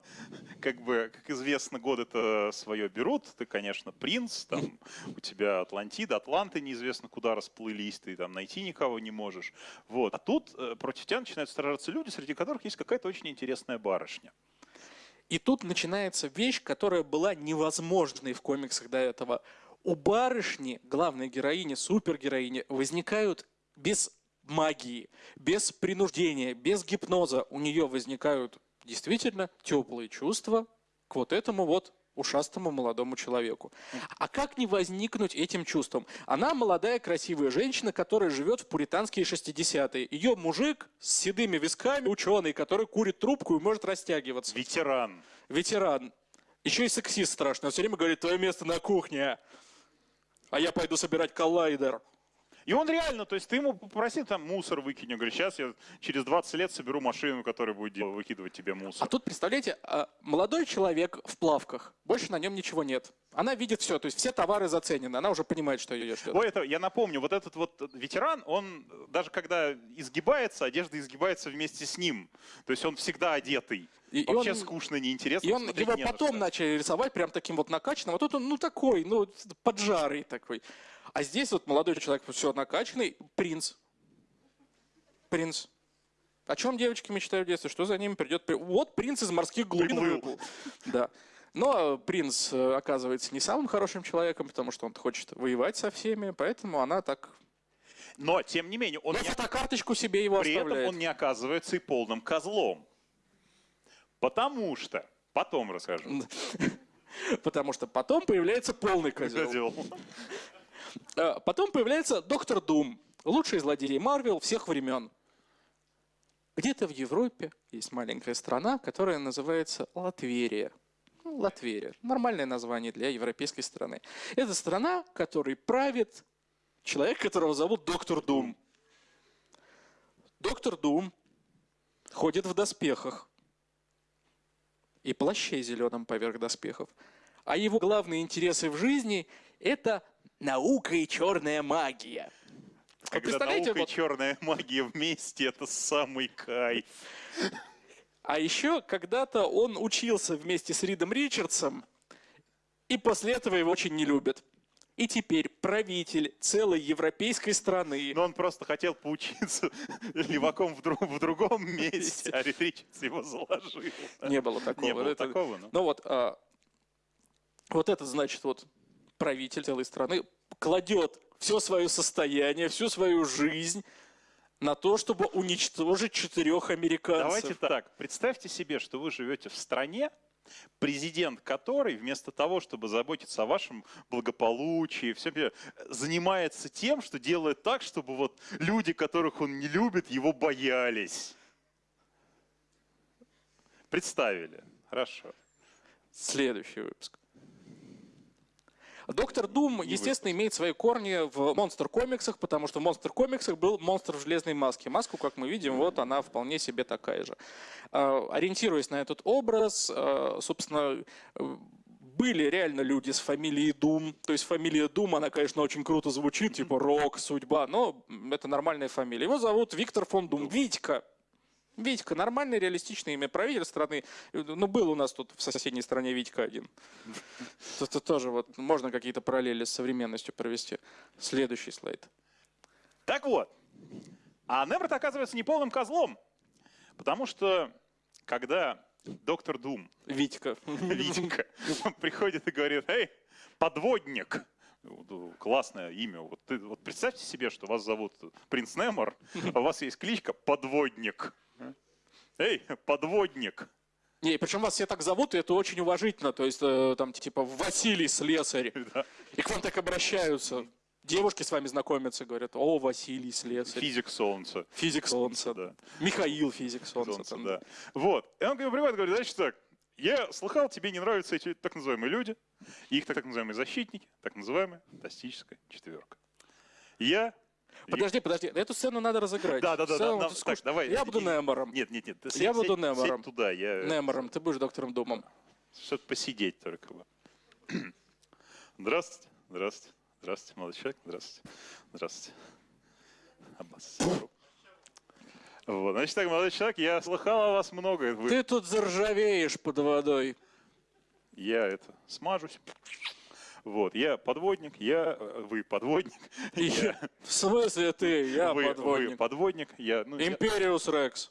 Speaker 1: как бы, как известно, годы это свое берут. Ты, конечно, принц, там у тебя Атлантида, Атланты неизвестно куда расплылись, ты там найти никого не можешь. Вот. А тут э, против тебя начинают сражаться люди, среди которых есть какая-то очень интересная барышня.
Speaker 2: И тут начинается вещь, которая была невозможной в комиксах до этого. У барышни, главной героини, супергероини, возникают без магии, без принуждения, без гипноза. У нее возникают действительно теплые чувства к вот этому вот ушастому молодому человеку. А как не возникнуть этим чувством? Она молодая красивая женщина, которая живет в пуританские 60-е. Ее мужик с седыми висками, ученый, который курит трубку и может растягиваться
Speaker 1: Ветеран.
Speaker 2: ветеран. Еще и сексист страшный. Он все время говорит, твое место на кухне. А я пойду собирать коллайдер.
Speaker 1: И он реально, то есть ты ему попроси там мусор выкинь. Он говорит, сейчас я через 20 лет соберу машину, которая будет выкидывать тебе
Speaker 2: А
Speaker 1: мусор.
Speaker 2: тут, представляете, а, молодой человек в плавках. Больше на нем ничего нет. Она видит все, то есть все товары заценены. Она уже понимает, что ее ждет.
Speaker 1: Ой, это, я напомню, вот этот вот ветеран, он даже когда изгибается, одежда изгибается вместе с ним. То есть он всегда одетый.
Speaker 2: И- и
Speaker 1: Вообще
Speaker 2: он-
Speaker 1: скучно, неинтересно.
Speaker 2: И он его
Speaker 1: не
Speaker 2: потом начали рисовать прям таким вот накачанным. А тут он, ну, такой, ну, поджарый такой. А здесь вот молодой человек все накачанный, принц. Принц. О чем девочки мечтают в детстве? Что за ними придет? при- Вот принц из морских глубин выплыл. Да. Но принц э, оказывается не самым хорошим человеком, потому что он хочет воевать со всеми, поэтому она так
Speaker 1: Но, тем не менее, он
Speaker 2: на
Speaker 1: не,
Speaker 2: фотокарточку себе его
Speaker 1: при этом
Speaker 2: оставляет.
Speaker 1: он не оказывается и полным козлом. Потому что, потом расскажу.
Speaker 2: Потому что потом появляется полный козел. Э, Потом появляется Доктор Дум, лучший злодей Марвел всех времен. Где-то в Европе есть маленькая страна, которая называется Латверия. Ну, Латверия. Нормальное название для европейской страны. Это страна, которой правит человек, которого зовут Доктор Дум. Доктор Дум ходит в доспехах и плаще зеленом поверх доспехов. А его главные интересы в жизни – это наука и черная магия.
Speaker 1: Когда
Speaker 2: представляете,
Speaker 1: наука и
Speaker 2: вот-
Speaker 1: черная магия вместе, это самый кайф.
Speaker 2: А еще когда-то он учился вместе с Ридом Ричардсом, и после этого его очень не любят. И теперь правитель целой европейской страны.
Speaker 1: Но он просто хотел поучиться леваком в, друг- в другом месте, а Рид Ричардс его заложил.
Speaker 2: Не было такого.
Speaker 1: Не было
Speaker 2: Это-
Speaker 1: такого, ну.
Speaker 2: Ну вот, а, вот это значит вот правитель целой страны кладет все свое состояние, всю свою жизнь на то, чтобы уничтожить четырех американцев.
Speaker 1: Давайте так, представьте себе, что вы живете в стране, президент которой вместо того, чтобы заботиться о вашем благополучии, все, занимается тем, что делает так, чтобы вот люди, которых он не любит, его боялись. Представили? Хорошо.
Speaker 2: Следующий выпуск. Доктор Дум, естественно, имеет свои корни в монстр комиксах, потому что в монстр комиксах был монстр в железной маске. Маску, как мы видим, вот она вполне себе такая же. Э, Ориентируясь на этот образ, э, собственно, были реально люди с фамилией Дум. То есть фамилия Дум, она, конечно, очень круто звучит, типа рок, судьба, но это нормальная фамилия. Его зовут Виктор фон Дум. Витька. Витька, нормальное реалистичное имя правитель страны. Ну, был у нас тут в соседней стране Витька один. Это тоже вот можно какие-то параллели с современностью провести. Следующий слайд.
Speaker 1: Так вот, а Немрод оказывается не полным козлом, потому что когда доктор Дум,
Speaker 2: Витька.
Speaker 1: Витька, приходит и говорит, эй, подводник, классное имя. Вот, ты, вот представьте себе, что вас зовут принц Немор, а у вас есть кличка Подводник. Эй, подводник.
Speaker 2: Не, причем вас все так зовут, и это очень уважительно. То есть э, там типа Василий Слесарь.
Speaker 1: Да.
Speaker 2: И к вам так обращаются. Девушки с вами знакомятся, говорят, о, Василий Слесарь.
Speaker 1: Физик солнца.
Speaker 2: Физик Солнца.
Speaker 1: Да.
Speaker 2: Михаил Физик Солнца.
Speaker 1: Солнце,
Speaker 2: там.
Speaker 1: да. Вот. И он говорит, привет, говорит, значит так, я слыхал, тебе не нравятся эти так называемые люди, их так называемые защитники, так называемая фантастическая четверка. Я...
Speaker 2: Подожди, подожди, эту сцену надо разыграть.
Speaker 1: Да, да, да, да, так,
Speaker 2: скучно.
Speaker 1: давай.
Speaker 2: Я буду Немором.
Speaker 1: Нет, нет, нет.
Speaker 2: Я буду Немором.
Speaker 1: туда, я...
Speaker 2: Немором, ты будешь доктором Думом.
Speaker 1: Что-то посидеть только. вот. Здравствуйте, здравствуйте, здравствуйте, молодой человек, здравствуйте, здравствуйте. Аббас. Вот, значит так, молодой человек, я слыхал о вас много. Вы-
Speaker 2: Ты тут заржавеешь под водой.
Speaker 1: Я это смажусь. Вот, я подводник, я, э, вы подводник, я,
Speaker 2: В смысле ты? Я
Speaker 1: вы, вы
Speaker 2: подводник.
Speaker 1: подводник, я, ну, я-
Speaker 2: Империус Рекс.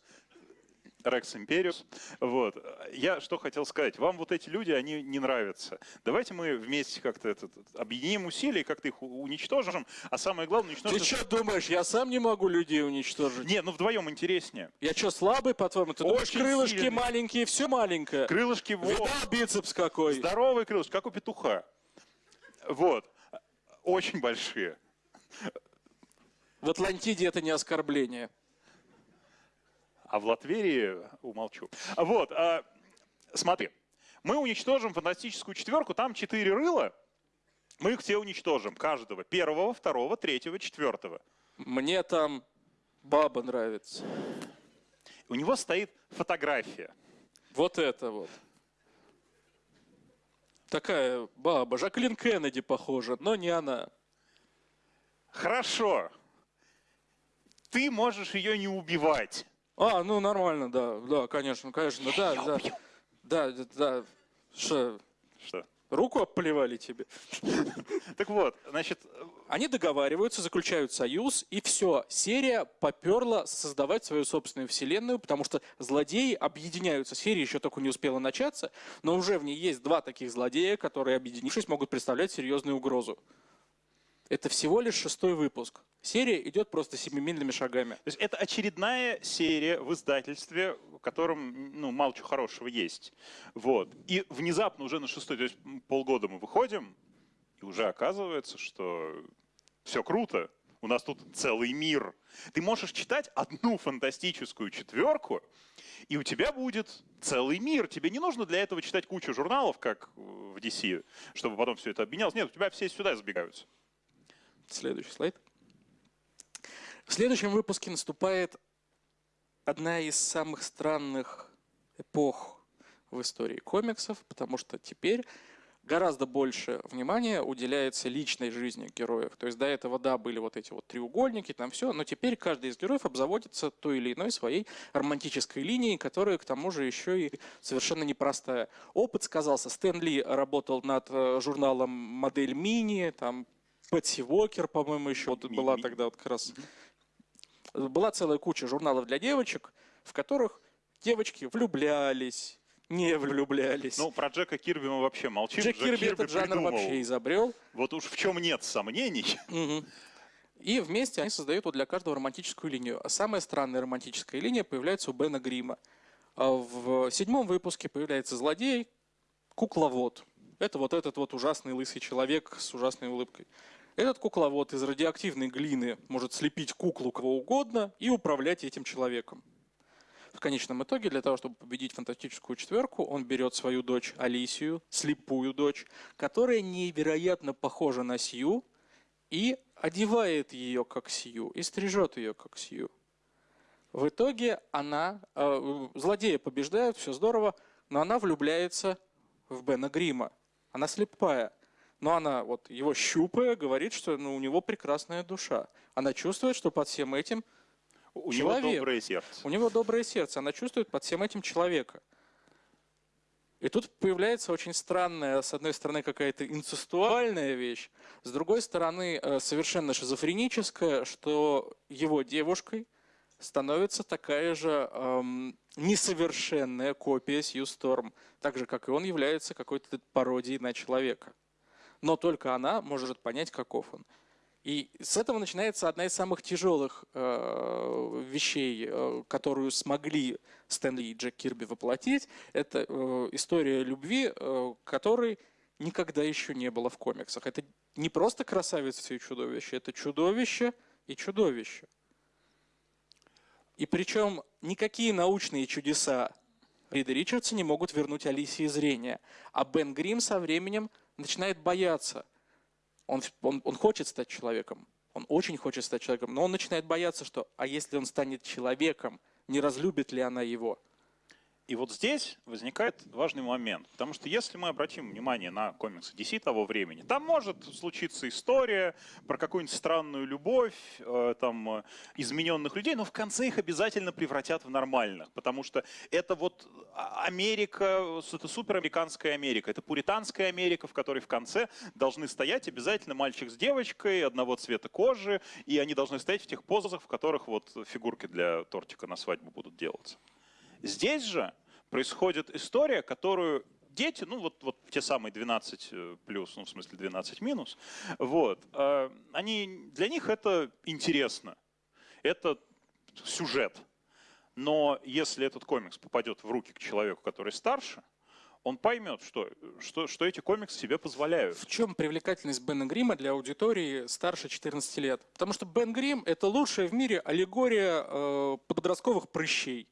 Speaker 1: Рекс Империус. Вот. Я что хотел сказать. Вам вот эти люди, они не нравятся. Давайте мы вместе как-то этот, объединим усилия, как-то их уничтожим. А самое главное,
Speaker 2: Ты
Speaker 1: уничтожим...
Speaker 2: что думаешь, я сам не могу людей уничтожить?
Speaker 1: Не, ну вдвоем интереснее.
Speaker 2: Я что, слабый, по-твоему? Ты думаешь,
Speaker 1: Очень
Speaker 2: крылышки
Speaker 1: сильный.
Speaker 2: маленькие, все маленькое?
Speaker 1: Крылышки,
Speaker 2: Видал бицепс какой?
Speaker 1: здоровые крылышки, как у петуха. Вот. Очень большие.
Speaker 2: В Атлантиде это не оскорбление.
Speaker 1: А в Латверии умолчу. Вот, а, смотри. Мы уничтожим фантастическую четверку, там четыре рыла. Мы их все уничтожим, каждого. Первого, второго, третьего, четвертого.
Speaker 2: Мне там баба нравится.
Speaker 1: У него стоит фотография.
Speaker 2: Вот это вот. Такая баба. Жаклин Кеннеди похожа, но не она.
Speaker 1: Хорошо. Ты можешь ее не убивать.
Speaker 2: А, ну нормально, да, да, конечно, конечно, да, да, да, да, да. Что,
Speaker 1: Что?
Speaker 2: руку обплевали тебе?
Speaker 1: Так вот, значит,
Speaker 2: Они договариваются, заключают союз, и все. Серия поперла создавать свою собственную вселенную, потому что злодеи объединяются. Серия еще только не успела начаться, но уже в ней есть два таких злодея, которые, объединившись, могут представлять серьезную угрозу. Это всего лишь шестой выпуск. Серия идет просто семимильными шагами.
Speaker 1: то есть это очередная серия в издательстве, в котором ну, мало чего хорошего есть. Вот. И внезапно уже на шестой, то есть полгода мы выходим, и уже оказывается, что все круто. У нас тут целый мир. Ты можешь читать одну фантастическую четверку, и у тебя будет целый мир. Тебе не нужно для этого читать кучу журналов, как в DC, чтобы потом все это обменялось. Нет, у тебя все сюда забегаются.
Speaker 2: Следующий слайд. В следующем выпуске наступает одна из самых странных эпох в истории комиксов, потому что теперь гораздо больше внимания уделяется личной жизни героев. То есть до этого, да, были вот эти вот треугольники, там все, но теперь каждый из героев обзаводится той или иной своей романтической линией, которая к тому же еще и совершенно непростая. Опыт сказался. Стэн Ли работал над э, журналом «Модель Мини», там Пэтси Уокер, по-моему, еще вот была тогда вот как раз. Была целая куча журналов для девочек, в которых девочки влюблялись, не влюблялись.
Speaker 1: Ну, про Джека Кирби мы вообще молчим.
Speaker 2: Джек Кирби этот жанр
Speaker 1: придумал.
Speaker 2: вообще изобрел.
Speaker 1: Вот уж в чем нет сомнений.
Speaker 2: Мгм. И вместе они создают вот для каждого романтическую линию. А самая странная романтическая линия появляется у Бена Грима. А В седьмом выпуске появляется злодей, кукловод. Это вот этот вот ужасный лысый человек с ужасной улыбкой. Этот кукловод из радиоактивной глины может слепить куклу кого угодно и управлять этим человеком. В конечном итоге, для того, чтобы победить фантастическую четверку, он берет свою дочь Алисию, слепую дочь, которая невероятно похожа на Сью, и одевает ее как Сью, и стрижет ее как Сью. В итоге она, э, злодея побеждают, все здорово, но она влюбляется в Бена Грима. Она слепая. Но она, вот его щупая, говорит, что ну, у него прекрасная душа. Она чувствует, что под всем этим
Speaker 1: У
Speaker 2: Человек.
Speaker 1: него доброе сердце.
Speaker 2: у него доброе сердце. Она чувствует под всем этим человека. И тут появляется очень странная, с одной стороны, какая-то инцестуальная вещь, с другой стороны, э, совершенно шизофреническая, что его девушкой становится такая же эм, несовершенная копия Сью Сторм, так же, как и он является какой-то пародией на человека. Но только она может понять, каков он. И с этого начинается одна из самых тяжелых э, вещей, э, которую смогли Стэнли и Джек Кирби воплотить. Это э, история любви, э, которой никогда еще не было в комиксах. Это не просто красавица и чудовище, это чудовище и чудовище. И причем никакие научные чудеса Рида Ричардса не могут вернуть Алисии зрение. А Бен Грим со временем начинает бояться. Он, он, он хочет стать человеком. Он очень хочет стать человеком. Но он начинает бояться, что а если он станет человеком, не разлюбит ли она его?
Speaker 1: И вот здесь возникает важный момент, потому что если мы обратим внимание на комиксы DC того времени, там может случиться история про какую-нибудь странную любовь, э, там, э, измененных людей, но в конце их обязательно превратят в нормальных, потому что это вот а- Америка, это суперамериканская Америка, это пуританская Америка, в которой в конце должны стоять обязательно мальчик с девочкой одного цвета кожи, и они должны стоять в тех позах, в которых вот фигурки для тортика на свадьбу будут делаться. Здесь же происходит история, которую дети, ну вот, вот те самые 12 э, плюс, ну в смысле 12 минус, вот, э, они, для них это интересно, это сюжет. Но если этот комикс попадет в руки к человеку, который старше, он поймет, что, что, что эти комиксы себе позволяют.
Speaker 2: В чем привлекательность Бена Грима для аудитории старше 14 лет? Потому что Бен Грим – это лучшая в мире аллегория э, подростковых прыщей.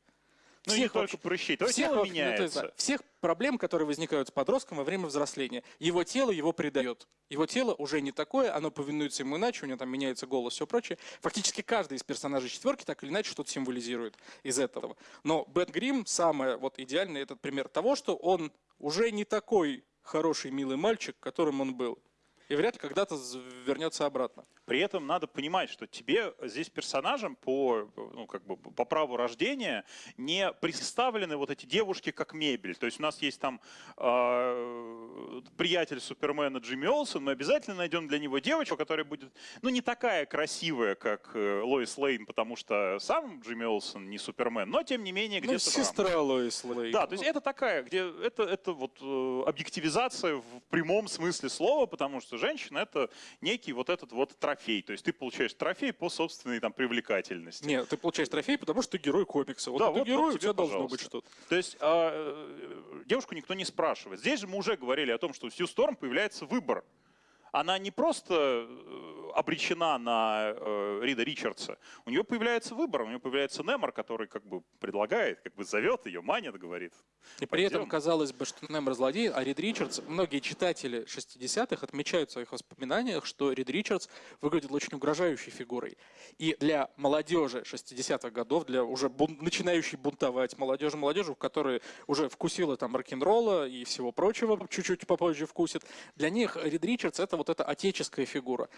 Speaker 1: Ну и не только
Speaker 2: вообще-
Speaker 1: прыщей, твое
Speaker 2: всех,
Speaker 1: тело
Speaker 2: вообще, ну, то есть,
Speaker 1: меняется.
Speaker 2: всех проблем, которые возникают с подростком во время взросления. Его тело его предает. Его тело уже не такое, оно повинуется ему иначе, у него там меняется голос, все прочее. Фактически каждый из персонажей четверки так или иначе что-то символизирует из этого. Но Бен Грим самый вот идеальный этот пример того, что он уже не такой хороший, милый мальчик, которым он был. И вряд ли когда-то вернется обратно.
Speaker 1: При этом надо понимать, что тебе здесь персонажем по, ну, как бы по праву рождения не представлены вот эти девушки как мебель. То есть у нас есть там э, приятель Супермена Джимми Олсен, мы обязательно найдем для него девочку, которая будет, ну, не такая красивая, как э, Лоис Лейн, потому что сам Джимми Олсен не Супермен, но тем не менее
Speaker 2: Ну,
Speaker 1: где-то рамках.
Speaker 2: сестра Лоис Лейн.
Speaker 1: Да, то есть это такая, где это, это вот э, объективизация в прямом смысле слова, потому что женщина это некий вот этот вот трофей. То есть ты получаешь трофей по собственной там привлекательности.
Speaker 2: Нет, ты получаешь трофей, потому что ты герой комикса. Вот
Speaker 1: Да,
Speaker 2: ты
Speaker 1: вот-
Speaker 2: герой,
Speaker 1: вот
Speaker 2: у тебя должно быть что-то.
Speaker 1: То есть а, э, девушку никто не спрашивает. Здесь же мы уже говорили о том, что у Сью Сторм появляется выбор. Она не просто э, обречена на э, Рида Ричардса. У нее появляется выбор, у нее появляется Немор, который как бы предлагает, как бы зовет ее, манит, говорит.
Speaker 2: И при этом казалось бы, что Немер злодей, а Рид Ричардс, многие читатели 60-х отмечают в своих воспоминаниях, что Рид Ричардс выглядел очень угрожающей фигурой. И для молодежи 60-х годов, для уже бун- начинающей бунтовать молодежи, молодежи, которая уже вкусила там рок-н-ролла и всего прочего, чуть-чуть попозже вкусит, для них Рид Ричардс это вот эта отеческая фигура.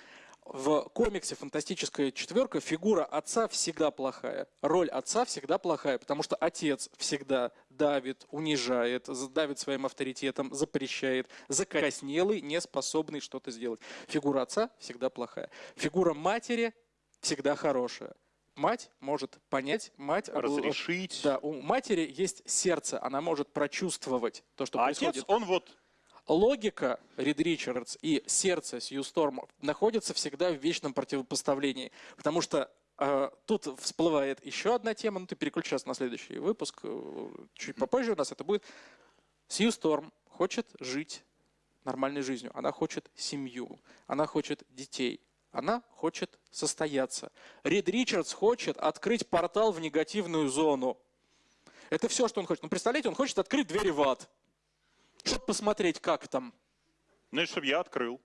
Speaker 2: В комиксе «Фантастическая четверка» фигура отца всегда плохая. Роль отца всегда плохая, потому что отец всегда давит, унижает, давит своим авторитетом, запрещает, закоснелый, не способный что-то сделать. Фигура отца всегда плохая. Фигура матери всегда хорошая. Мать может понять, мать...
Speaker 1: Разрешить.
Speaker 2: Да, у матери есть сердце, она может прочувствовать то, что
Speaker 1: а
Speaker 2: происходит.
Speaker 1: отец, он вот
Speaker 2: Логика Рид Ричардс и сердце Сью Сторм находятся всегда в вечном противопоставлении. Потому что э, тут всплывает еще одна тема, ну ты переключишься на следующий выпуск, э, чуть попозже у нас это будет. Сью Сторм хочет жить нормальной жизнью, она хочет семью, она хочет детей, она хочет состояться. Рид Ричардс хочет открыть портал в негативную зону. Это все, что он хочет. Ну, представляете, он хочет открыть двери в ад, чтобы посмотреть, как там.
Speaker 1: Ну, и чтобы я открыл.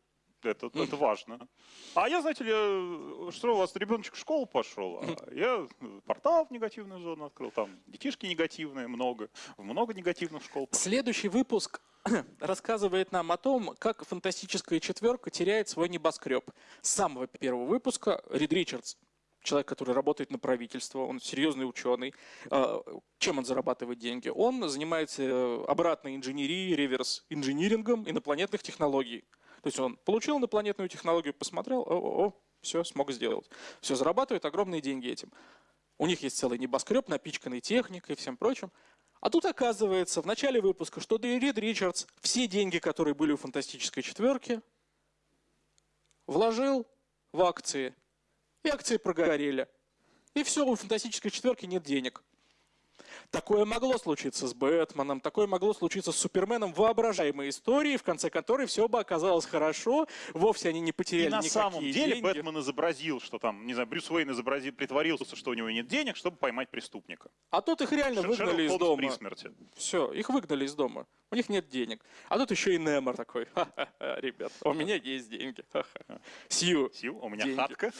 Speaker 1: Это, это важно. А я, знаете ли, э, что у вас ребеночек в школу пошел, а я портал в негативную зону открыл, там детишки негативные много, много негативных школ. пошел.
Speaker 2: Следующий выпуск рассказывает нам о том, как фантастическая четверка теряет свой небоскреб. С самого первого выпуска Рид Ричардс, человек, который работает на правительство, он серьезный ученый. А, Чем он зарабатывает деньги? Он занимается э, обратной инженерией, реверс инжинирингом инопланетных технологий. То есть он получил инопланетную технологию, посмотрел, о, о, о все, смог сделать. Все, зарабатывает огромные деньги этим. У них есть целый небоскреб, напичканный техникой и всем прочим. А тут оказывается в начале выпуска, что Рид Ричардс все деньги, которые были у фантастической четверки, вложил в акции. И акции прогорели. И все, у фантастической четверки нет денег. Такое могло случиться с Бэтменом, такое могло случиться с Суперменом в воображаемой истории, в конце которой все бы оказалось хорошо, вовсе они не потеряли
Speaker 1: И на самом деле
Speaker 2: деньги.
Speaker 1: Бэтмен изобразил, что там, не знаю, Брюс Уэйн изобразил, притворился, что у него нет денег, чтобы поймать преступника.
Speaker 2: А тут их реально
Speaker 1: Шер-
Speaker 2: выгнали из
Speaker 1: Шерлок Холмс
Speaker 2: дома.
Speaker 1: при смерти.
Speaker 2: Все, их выгнали из дома. У них нет денег. А тут еще и Немор такой. Ха-ха-ха, ребят, у меня есть деньги. Ха-ха. Сью.
Speaker 1: Сью, у меня
Speaker 2: Деньги.
Speaker 1: хатка.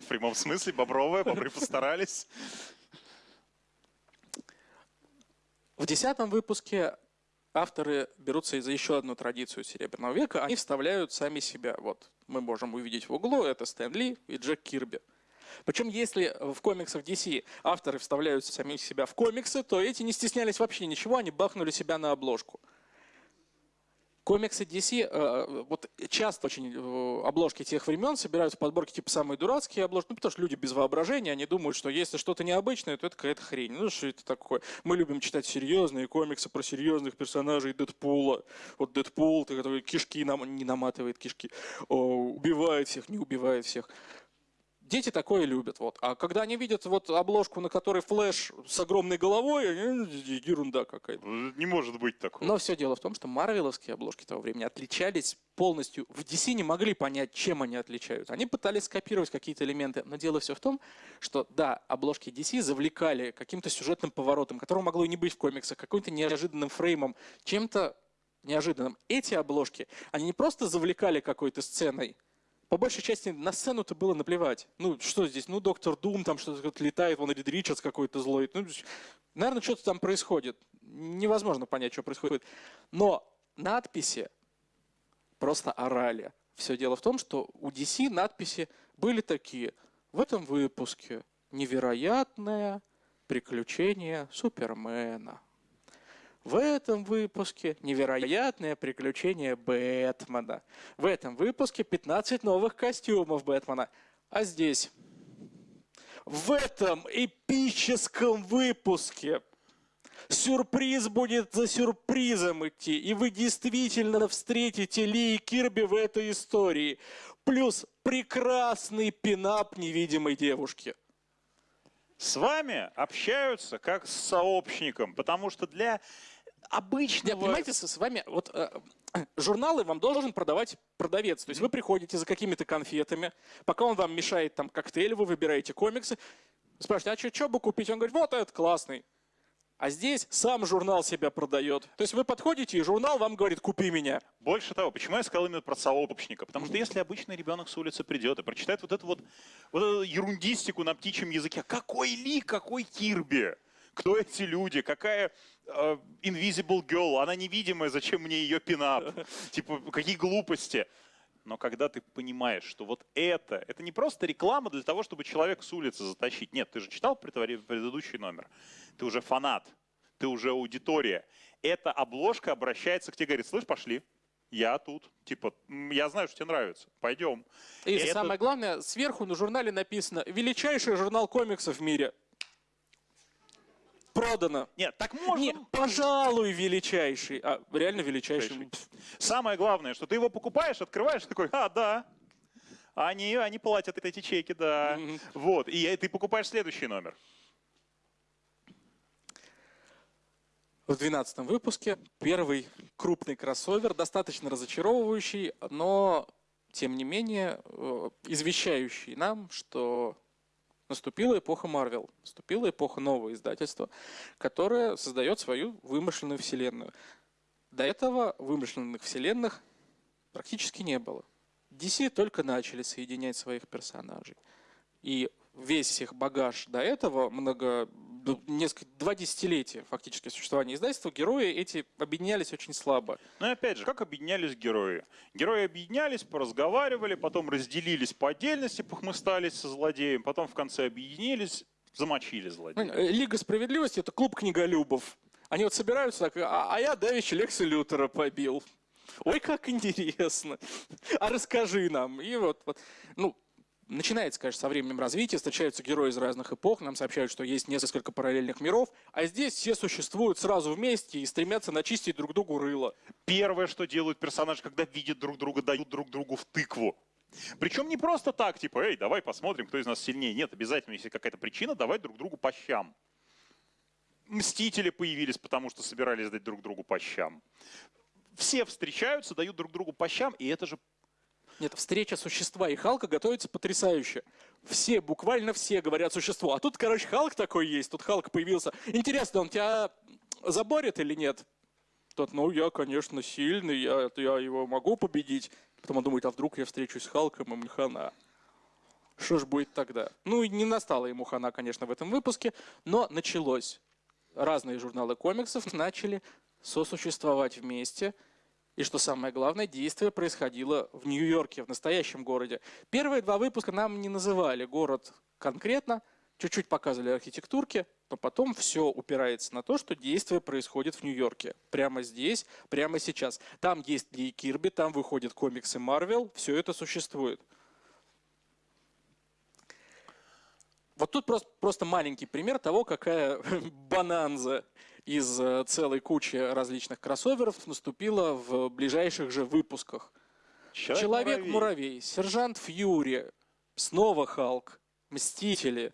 Speaker 1: В прямом смысле, бобровая, бобры постарались.
Speaker 2: В десятом выпуске авторы берутся за еще одну традицию Серебряного века. Они вставляют сами себя. Вот мы можем увидеть в углу, это Стэн Ли и Джек Кирби. Причем, если в комиксах DC авторы вставляют сами себя в комиксы, то эти не стеснялись вообще ничего, они бахнули себя на обложку. Комиксы DC, э, вот часто очень э, обложки тех времен собираются подборки типа самые дурацкие обложки, ну потому что люди без воображения, они думают, что если что-то необычное, то это какая-то хрень. Ну что это такое? Мы любим читать серьезные комиксы про серьезных персонажей Дэдпула. Вот Дэдпул, который кишки нам, не наматывает кишки, о, убивает всех, не убивает всех. Дети такое любят. Вот. А когда они видят вот обложку, на которой Flash с огромной головой, они, ерунда какая-то.
Speaker 1: Не может быть такого.
Speaker 2: Но все дело в том, что марвеловские обложки того времени отличались полностью. В DC не могли понять, чем они отличаются. Они пытались скопировать какие-то элементы, но дело все в том, что да, обложки DC завлекали каким-то сюжетным поворотом, которого могло и не быть в комиксах, каким-то неожиданным фреймом, чем-то неожиданным. Эти обложки, они не просто завлекали какой-то сценой, по большей части на сцену-то было наплевать. Ну, что здесь? Ну, доктор Дум, там что-то летает, вон Рид Ричардс какой-то злой. Ну, наверное, что-то там происходит. Невозможно понять, что происходит. Но надписи просто орали. Все дело в том, что у DC надписи были такие. В этом выпуске невероятное приключение Супермена. В этом выпуске невероятное приключение Бэтмена. В этом выпуске 15 новых костюмов Бэтмена. А здесь, в этом эпическом выпуске, сюрприз будет за сюрпризом идти. И вы действительно встретите Ли и Кирби в этой истории. Плюс прекрасный пинап невидимой девушки.
Speaker 1: С вами общаются как с сообщником, потому что для обычного...
Speaker 2: Нет, понимаете, с с вами вот э, журналы вам должен продавать продавец. То есть вы приходите за какими-то конфетами, пока он вам мешает там коктейль, вы выбираете комиксы, спрашиваете, а что бы купить? Он говорит, вот этот классный. А здесь сам журнал себя продает. То есть вы подходите, и журнал вам говорит, купи меня.
Speaker 1: Больше того, почему я сказал именно про сообщника? Потому что если обычный ребенок с улицы придет и прочитает вот эту вот, вот эту ерундистику на птичьем языке, какой Ли, какой Кирби? Кто эти люди? Какая Invisible Girl? Она невидимая, зачем мне ее пинап? Типа, какие глупости? Но когда ты понимаешь, что вот это, это не просто реклама для того, чтобы человека с улицы затащить. Нет, ты же читал предыдущий номер. Ты уже фанат, ты уже аудитория. Эта обложка обращается к тебе, говорит, слышь, пошли, я тут. Типа, «М, я знаю, что тебе нравится, пойдем.
Speaker 2: И
Speaker 1: Это-
Speaker 2: самое главное, сверху на журнале написано «Величайший журнал комиксов в мире». Продано.
Speaker 1: Нет, так можно.
Speaker 2: Не, пожалуй, величайший. А, реально величайший.
Speaker 1: Величайший. Самое главное, что ты его покупаешь, открываешь, такой, а, да. Они, они платят эти чеки, да. Вот, и ты покупаешь следующий номер.
Speaker 2: В 12 выпуске первый крупный кроссовер, достаточно разочаровывающий, но тем не менее э, извещающий нам, что наступила эпоха Марвел, наступила эпоха нового издательства, которое создает свою вымышленную вселенную. До этого вымышленных вселенных практически не было. DC только начали соединять своих персонажей. И весь их багаж до этого, много, несколько, два десятилетия фактически существования издательства, герои эти объединялись очень слабо.
Speaker 1: Ну и опять же, как объединялись герои? Герои объединялись, поразговаривали, потом разделились по отдельности, похмыстались со злодеем, потом в конце объединились, замочили злодея.
Speaker 2: Э, Лига справедливости это клуб книголюбов. Они вот собираются так, а, а я давеча Лекса Лютера побил. Ой, как интересно. А расскажи нам. И вот, вот ну, начинается, конечно, со временем развития, встречаются герои из разных эпох, нам сообщают, что есть несколько параллельных миров, а здесь все существуют сразу вместе и стремятся начистить друг другу рыло.
Speaker 1: Первое, что делают персонажи, когда видят друг друга, дают друг другу в тыкву. Причем не просто так, типа, эй, давай посмотрим, кто из нас сильнее. Нет, обязательно, если какая-то причина, давать друг другу по щам. Мстители появились, потому что собирались дать друг другу по щам. Все встречаются, дают друг другу по щам, и это же
Speaker 2: нет, встреча существа и Халка готовится потрясающе. Все, буквально все говорят существо. А тут, короче, Халк такой есть, тут Халк появился. Интересно, он тебя заборет или нет? Тот, ну, я, конечно, сильный, я, я его могу победить. Потом он думает, а вдруг я встречусь с Халком, и мне. Что ж будет тогда? Ну, и не настала ему хана, конечно, в этом выпуске, но началось. Разные журналы комиксов начали сосуществовать вместе – и что самое главное, действие происходило в Нью-Йорке, в настоящем городе. Первые два выпуска нам не называли город конкретно, чуть-чуть показывали архитектурки, но потом все упирается на то, что действие происходит в Нью-Йорке. Прямо здесь, прямо сейчас. Там есть Ли Кирби, там выходят комиксы Марвел, все это существует. Вот тут просто, просто маленький пример того, какая бананза из э, целой кучи различных кроссоверов наступила в ближайших же выпусках. Человек-муравей, Сержант Фьюри, снова Халк, Мстители,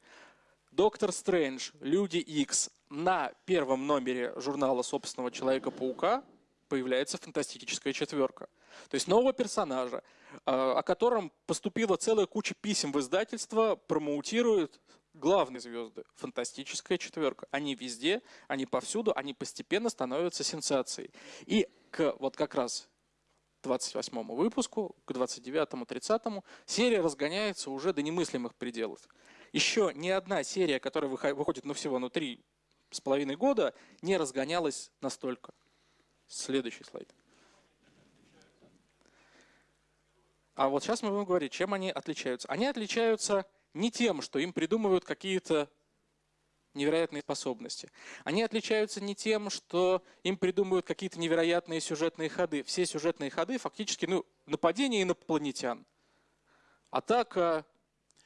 Speaker 2: Доктор Стрэндж, Люди Икс. На первом номере журнала собственного Человека-паука появляется фантастическая четверка. То есть нового персонажа, э, о котором поступила целая куча писем в издательство, промоутирует главные звезды, фантастическая четверка. Они везде, они повсюду, они постепенно становятся сенсацией. И к вот как раз 28 выпуску, к 29-му, 30-му, серия разгоняется уже до немыслимых пределов. Еще ни одна серия, которая выходит ну, всего ну, три с половиной года, не разгонялась настолько. Следующий слайд. А вот сейчас мы будем говорить, чем они отличаются. Они отличаются не тем, что им придумывают какие-то невероятные способности. Они отличаются не тем, что им придумывают какие-то невероятные сюжетные ходы. Все сюжетные ходы фактически ну, нападение инопланетян, атака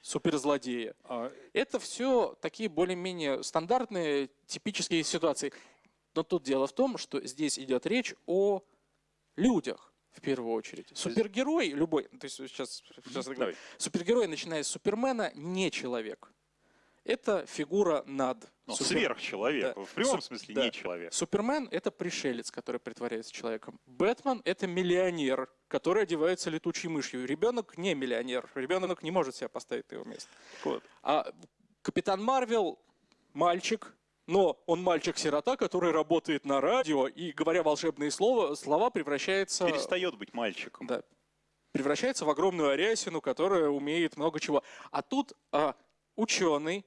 Speaker 2: суперзлодея. А Это все такие более-менее стандартные, типические ситуации. Но тут дело в том, что здесь идет речь о людях в первую очередь. Супергерой любой, то есть сейчас, сейчас Давай. супергерой, начиная с Супермена, не человек. Это фигура над.
Speaker 1: Ну, Супер... Сверхчеловек. Да. В прямом Суп... смысле да. не человек.
Speaker 2: Супермен это пришелец, который притворяется человеком. Бэтмен это миллионер, который одевается летучей мышью. Ребенок не миллионер. Ребенок не может себя поставить на его место. Вот. А Капитан Марвел мальчик, но он мальчик-сирота, который работает на радио и, говоря волшебные слова, слова, превращается...
Speaker 1: Перестает быть мальчиком.
Speaker 2: Да. Превращается в огромную арясину, которая умеет много чего. А тут а, ученый,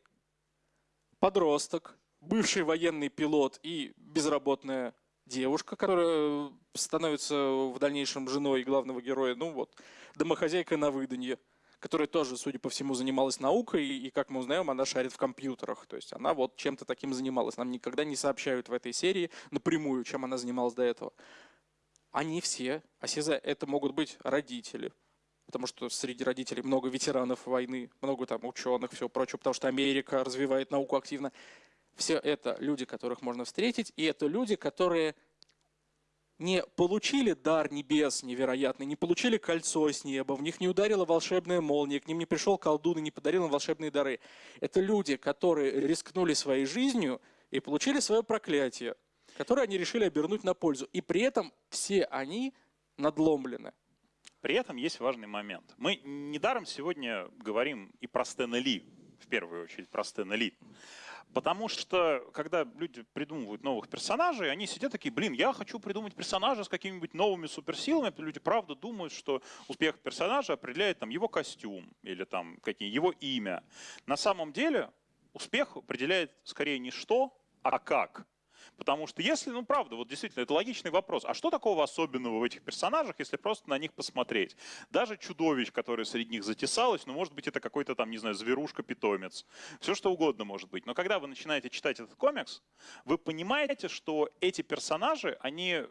Speaker 2: подросток, бывший военный пилот и безработная девушка, которая становится в дальнейшем женой главного героя, ну вот, домохозяйка на выданье которая тоже, судя по всему, занималась наукой, и, как мы узнаем, она шарит в компьютерах. То есть она вот чем-то таким занималась. Нам никогда не сообщают в этой серии напрямую, чем она занималась до этого. Они все, а все это могут быть родители, потому что среди родителей много ветеранов войны, много там ученых, все прочее, потому что Америка развивает науку активно. Все это люди, которых можно встретить, и это люди, которые не получили дар небес невероятный, не получили кольцо с неба, в них не ударила волшебная молния, к ним не пришел колдун и не подарил им волшебные дары. Это люди, которые рискнули своей жизнью и получили свое проклятие, которое они решили обернуть на пользу. И при этом все они надломлены.
Speaker 1: При этом есть важный момент. Мы недаром сегодня говорим и про Стэна Ли в первую очередь про Стэна Ли. Потому что, когда люди придумывают новых персонажей, они сидят такие, блин, я хочу придумать персонажа с какими-нибудь новыми суперсилами. Люди правда думают, что успех персонажа определяет там его костюм или там какие его имя. На самом деле успех определяет скорее не что, а как. Потому что если, ну правда, вот действительно, это логичный вопрос. А что такого особенного в этих персонажах, если просто на них посмотреть? Даже чудовищ, которое среди них затесалось, ну может быть это какой-то там, не знаю, зверушка-питомец. Все что угодно может быть. Но когда вы начинаете читать этот комикс, вы понимаете, что эти персонажи, они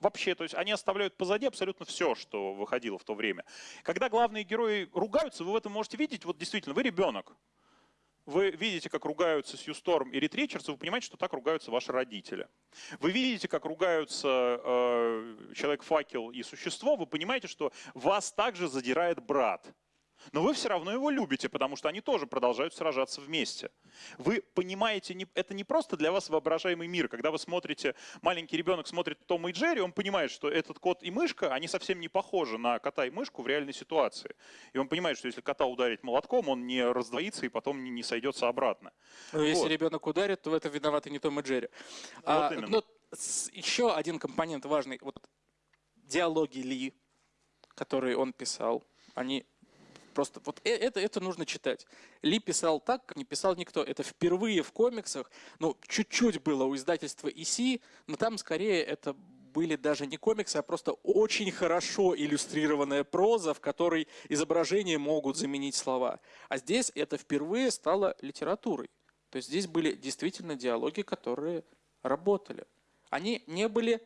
Speaker 1: вообще, то есть они оставляют позади абсолютно все, что выходило в то время. Когда главные герои ругаются, вы в этом можете видеть, вот действительно, вы ребенок, вы видите, как ругаются Сью Сторм и Рит Ричардс, вы понимаете, что так ругаются ваши родители. Вы видите, как ругаются э, Человек-факел и Существо, вы понимаете, что вас также задирает брат. Но вы все равно его любите, потому что они тоже продолжают сражаться вместе. Вы понимаете, это не просто для вас воображаемый мир. Когда вы смотрите, маленький ребенок смотрит Тома и Джерри, он понимает, что этот кот и мышка, они совсем не похожи на кота и мышку в реальной ситуации. И он понимает, что если кота ударить молотком, он не раздвоится и потом не, не сойдется обратно.
Speaker 2: Ну, если вот. ребенок ударит, то в этом виноваты не Том и Джерри. Вот а, именно. Но еще один компонент важный. Вот диалоги Ли, которые он писал, они Просто вот э, это, это нужно читать. Ли писал так, как не писал никто. Это впервые в комиксах. Ну, чуть-чуть было у издательства EC, но там скорее это были даже не комиксы, а просто очень хорошо иллюстрированная проза, в которой изображения могут заменить слова. А здесь это впервые стало литературой. То есть здесь были действительно диалоги, которые работали. Они не были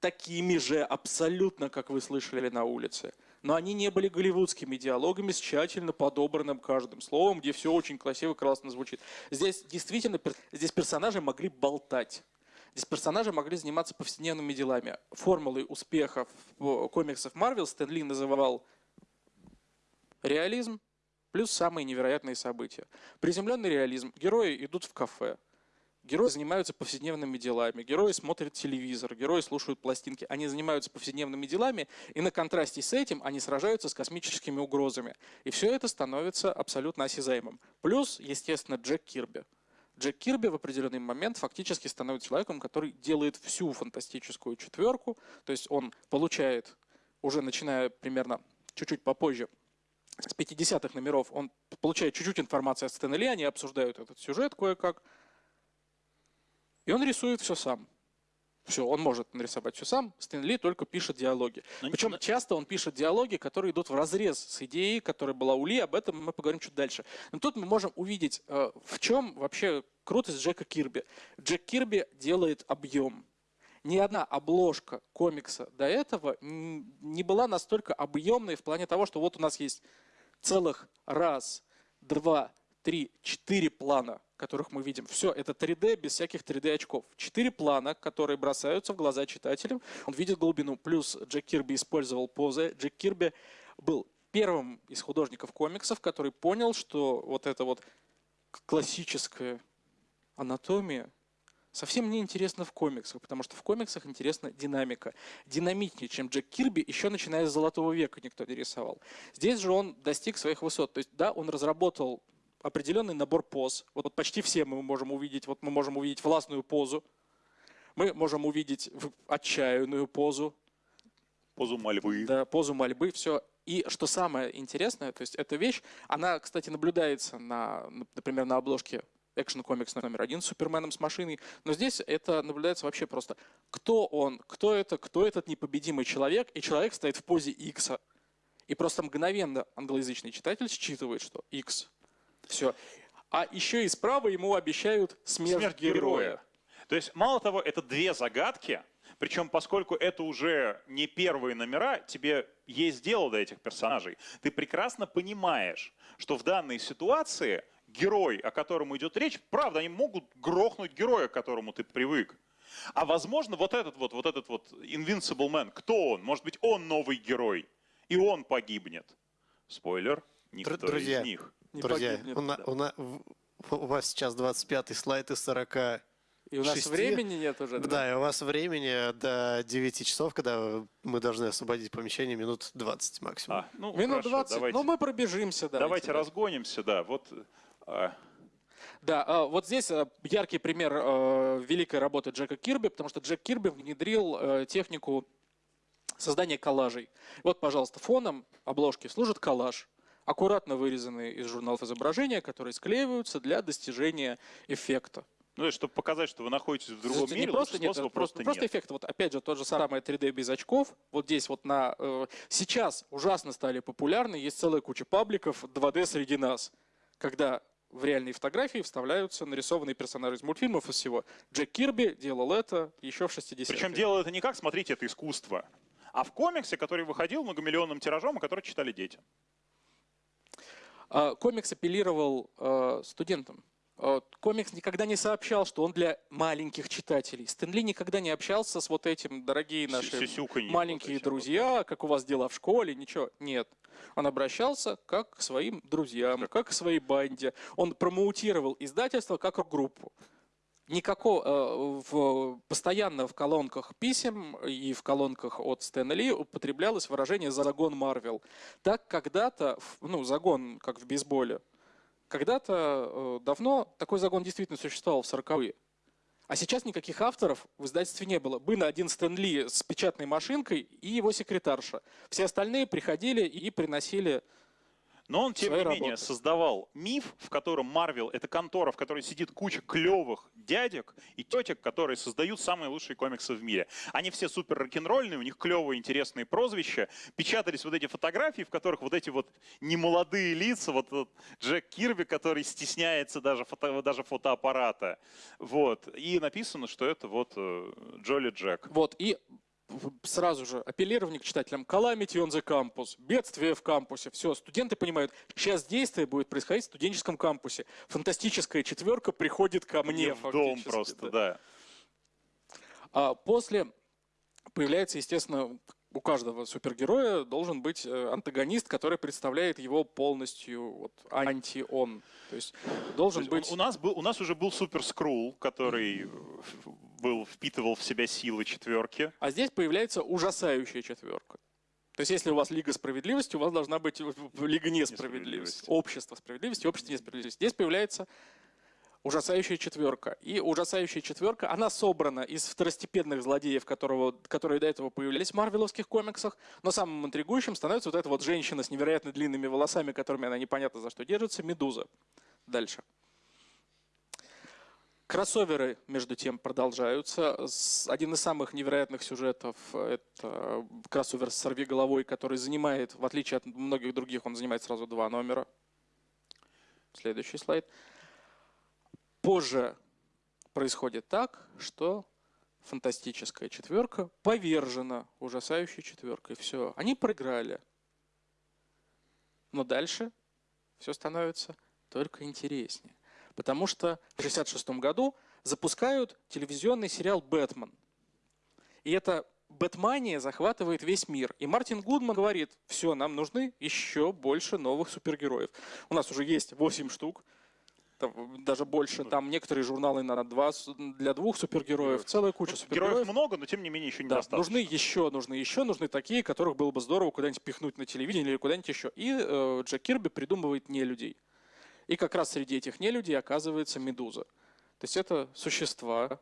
Speaker 2: такими же абсолютно, как вы слышали на улице но они не были голливудскими диалогами с тщательно подобранным каждым словом, где все очень красиво, классно звучит. Здесь действительно, здесь персонажи могли болтать. Здесь персонажи могли заниматься повседневными делами. Формулой успехов комиксов Марвел Стэн Ли называл реализм плюс самые невероятные события. Приземленный реализм. Герои идут в кафе. Герои занимаются повседневными делами, герои смотрят телевизор, герои слушают пластинки. Они занимаются повседневными делами, и на контрасте с этим они сражаются с космическими угрозами. И все это становится абсолютно осязаемым. Плюс, естественно, Джек Кирби. Джек Кирби в определенный момент фактически становится человеком, который делает всю фантастическую четверку. То есть он получает, уже начиная примерно чуть-чуть попозже, с 50-х номеров, он получает чуть-чуть информации от Стэна они обсуждают этот сюжет кое-как. И он рисует все сам. Все, он может нарисовать все сам. Стэн Ли только пишет диалоги. Но Причем не... часто он пишет диалоги, которые идут в разрез с идеей, которая была у Ли. Об этом мы поговорим чуть дальше. Но тут мы можем увидеть, э, в чем вообще крутость Джека Кирби. Джек Кирби делает объем. Ни одна обложка комикса до этого не была настолько объемной в плане того, что вот у нас есть целых раз, два, три, четыре плана которых мы видим. Все, это 3D без всяких 3D очков. Четыре плана, которые бросаются в глаза читателям. Он видит глубину. Плюс Джек Кирби использовал позы. Джек Кирби был первым из художников комиксов, который понял, что вот эта вот классическая анатомия совсем не интересна в комиксах, потому что в комиксах интересна динамика. Динамичнее, чем Джек Кирби, еще начиная с Золотого века никто не рисовал. Здесь же он достиг своих высот. То есть, да, он разработал определенный набор поз. Вот, вот почти все мы можем увидеть. Вот мы можем увидеть властную позу, мы можем увидеть отчаянную позу.
Speaker 1: Позу мольбы.
Speaker 2: Да, позу мольбы, все. И что самое интересное, то есть эта вещь, она, кстати, наблюдается, на, например, на обложке экшен комикс номер один с Суперменом с машиной. Но здесь это наблюдается вообще просто. Кто он, кто это, кто этот непобедимый человек, и человек стоит в позе X. И просто мгновенно англоязычный читатель считывает, что X все. А еще и справа ему обещают смерть, смерть героя. героя.
Speaker 1: То есть, мало того, это две загадки, причем, поскольку это уже не первые номера, тебе есть дело до этих персонажей. Ты прекрасно понимаешь, что в данной ситуации герой, о котором идет речь, правда, они могут грохнуть героя, к которому ты привык. А возможно, вот этот вот, вот этот вот Invincible Man, кто он? Может быть, он новый герой, и он погибнет. Спойлер, никто
Speaker 3: Друзья,
Speaker 1: из них.
Speaker 3: Друзья, погибнет, у, на, у, на, у вас сейчас 25-й слайд из 40
Speaker 2: и у нас 6. времени нет уже.
Speaker 3: Да? да, и у вас времени до 9 часов, когда мы должны освободить помещение, минут 20 максимум. А,
Speaker 2: ну, минут хорошо, 20, давайте, ну мы пробежимся.
Speaker 1: Давайте, давайте да. разгонимся, да. Вот А,
Speaker 2: Да, а, вот здесь а, яркий пример а, великой работы Джека Кирби, потому что Джек Кирби внедрил технику создания коллажей. Вот, пожалуйста, фоном обложки служит коллаж, аккуратно вырезанные из журналов изображения, которые склеиваются для достижения эффекта.
Speaker 1: Ну, есть, чтобы показать, что вы находитесь в другом
Speaker 2: Слушайте,
Speaker 1: мире,
Speaker 2: не просто, нет, просто,
Speaker 1: просто,
Speaker 2: просто
Speaker 1: нет.
Speaker 2: эффект. Вот опять же, тот же самый 3D без очков. Вот здесь вот на... э, сейчас ужасно стали популярны. Есть целая куча пабликов 2D среди нас. Когда в реальные фотографии вставляются нарисованные персонажи из мультфильмов и всего. Джек Кирби делал это еще в 60-е.
Speaker 1: Причем делал это не как, смотрите, это искусство, а в комиксе, который выходил многомиллионным тиражом, и который читали дети.
Speaker 2: А, Комикс апеллировал э, студентам. Э, Комикс никогда не сообщал, что он для маленьких читателей. Стэнли никогда не общался с вот этим, дорогие наши маленькие друзья, как у вас дела в школе, ничего. Нет. Он обращался как к своим друзьям, как к своей банде. Он промоутировал издательство как группу. Никакого э, в, постоянно в колонках писем и в колонках от Стэна Ли употреблялось выражение «загон Марвел». Так когда-то, ну, загон, как в бейсболе, когда-то э, давно такой загон действительно существовал в 40-е. А сейчас никаких авторов в издательстве не было. Был один Стэн Ли с печатной машинкой и его секретарша. Все остальные приходили и приносили...
Speaker 1: Но он, тем не менее,
Speaker 2: работы.
Speaker 1: создавал миф, в котором Марвел — это контора, в которой сидит куча клевых дядек и тетек, которые создают самые лучшие комиксы в мире. Они все супер рок-н-ролльные, у них клевые, интересные прозвища. Печатались вот эти фотографии, в которых вот эти вот немолодые лица, вот этот Джек Кирби, который стесняется даже, фото, даже фотоаппарата. Вот. И написано, что это вот э, Джоли Джек.
Speaker 2: Вот, и сразу же апеллирование к читателям. Calamity on the campus. Бедствие в кампусе. Все, студенты понимают, сейчас действие будет происходить в студенческом кампусе. Фантастическая четверка приходит ко мне.
Speaker 1: в дом просто,
Speaker 2: да.
Speaker 1: да.
Speaker 2: А после появляется, естественно, у каждого супергероя должен быть э, антагонист, который представляет его полностью вот, анти-он. То есть должен
Speaker 1: То есть
Speaker 2: быть...
Speaker 1: у, нас был, у нас уже был Супер Скрул, который был, впитывал в себя силы четверки.
Speaker 2: А здесь появляется ужасающая четверка. То есть, если у вас Лига справедливости, у вас должна быть Лига несправедливости.
Speaker 1: Несправедливости.
Speaker 2: Общество справедливости, общество несправедливости. Здесь появляется ужасающая четверка. И ужасающая четверка, она собрана из второстепенных злодеев, которого, которые до этого появлялись в марвеловских комиксах. Но самым интригующим становится вот эта вот женщина с невероятно длинными волосами, которыми она непонятно за что держится, Медуза. Дальше. Кроссоверы, между тем, продолжаются. Один из самых невероятных сюжетов – это кроссовер с «Сорви головой», который занимает, в отличие от многих других, он занимает сразу два номера. Следующий слайд. Позже происходит так, что фантастическая четверка повержена ужасающей четверкой. Все, они проиграли. Но дальше все становится только интереснее. Потому что в 1966 году запускают телевизионный сериал «Бэтмен». И эта Бэтмания захватывает весь мир. И Мартин Гудман говорит, все, нам нужны еще больше новых супергероев. У нас уже есть 8 штук, там даже больше. Там некоторые журналы на два, для двух супергероев, целая куча
Speaker 1: Ну, Героев
Speaker 2: супергероев.
Speaker 1: много, но тем не менее еще
Speaker 2: Да,
Speaker 1: недостаточно.
Speaker 2: нужны еще, нужны еще, нужны такие, которых было бы здорово куда-нибудь пихнуть на телевидение или куда-нибудь еще. И э, Джек Кирби придумывает не людей. И как раз среди этих нелюдей оказывается Медуза. То есть это существа,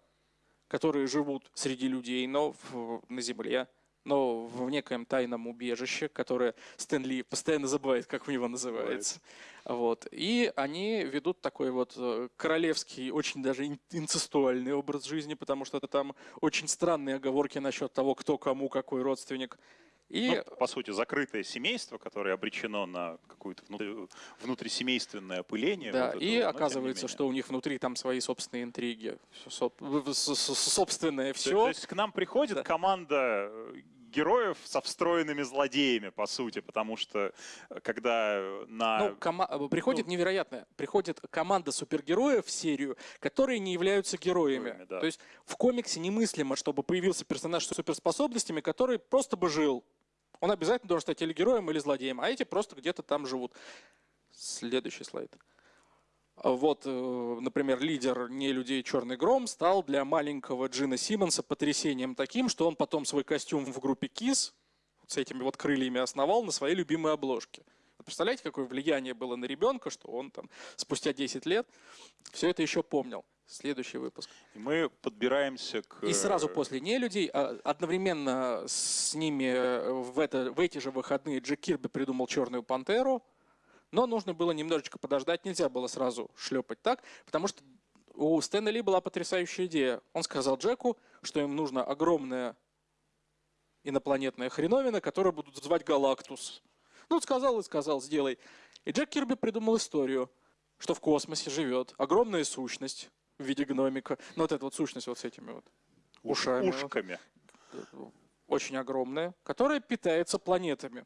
Speaker 2: которые живут среди людей, но в- на Земле, но в некоем тайном убежище, которое Стэнли постоянно забывает, как у него называется. Вот. И они ведут такой вот э, королевский, очень даже ин- инцестуальный образ жизни, потому что там очень странные оговорки насчет того, кто кому какой родственник. И
Speaker 1: Ну, по сути, закрытое семейство, которое обречено на какое-то внутри- внутрисемейственное опыление.
Speaker 2: Да,
Speaker 1: вот это
Speaker 2: и оказывается, что у них внутри там свои собственные интриги, собственное
Speaker 1: То-
Speaker 2: все.
Speaker 1: То есть к нам приходит
Speaker 2: Да.
Speaker 1: команда э, героев со встроенными злодеями, по сути, потому что э, когда на...
Speaker 2: Ну, кома- э, приходит невероятное. Приходит команда супергероев в серию, которые не являются героями.
Speaker 1: Героями, да.
Speaker 2: То есть в комиксе немыслимо, чтобы появился персонаж с суперспособностями, который просто бы жил. Он обязательно должен стать или героем, или злодеем, а эти просто где-то там живут. Следующий слайд. Вот, э, например, лидер не людей Черный Гром стал для маленького Джина Симмонса потрясением таким, что он потом свой костюм в группе Кис с этими вот крыльями основал на своей любимой обложке. Представляете, какое влияние было на ребенка, что он там спустя 10 лет все это еще помнил. Следующий выпуск.
Speaker 1: И мы подбираемся к...
Speaker 2: И сразу после «Нелюдей» а, одновременно с ними э, в, это, в эти же выходные Джек Кирби придумал «Черную пантеру», но нужно было немножечко подождать, нельзя было сразу шлепать так, потому что у Стэна Ли была потрясающая идея. Он сказал Джеку, что им нужна огромная инопланетная хреновина, которую будут звать Галактус. Ну, сказал и сказал, сделай. И Джек Кирби придумал историю, что в космосе живет огромная сущность в виде гномика. Ну, вот эта вот сущность вот с этими вот
Speaker 1: уш-
Speaker 2: ушами.
Speaker 1: ушками.
Speaker 2: Очень огромная, которая питается планетами.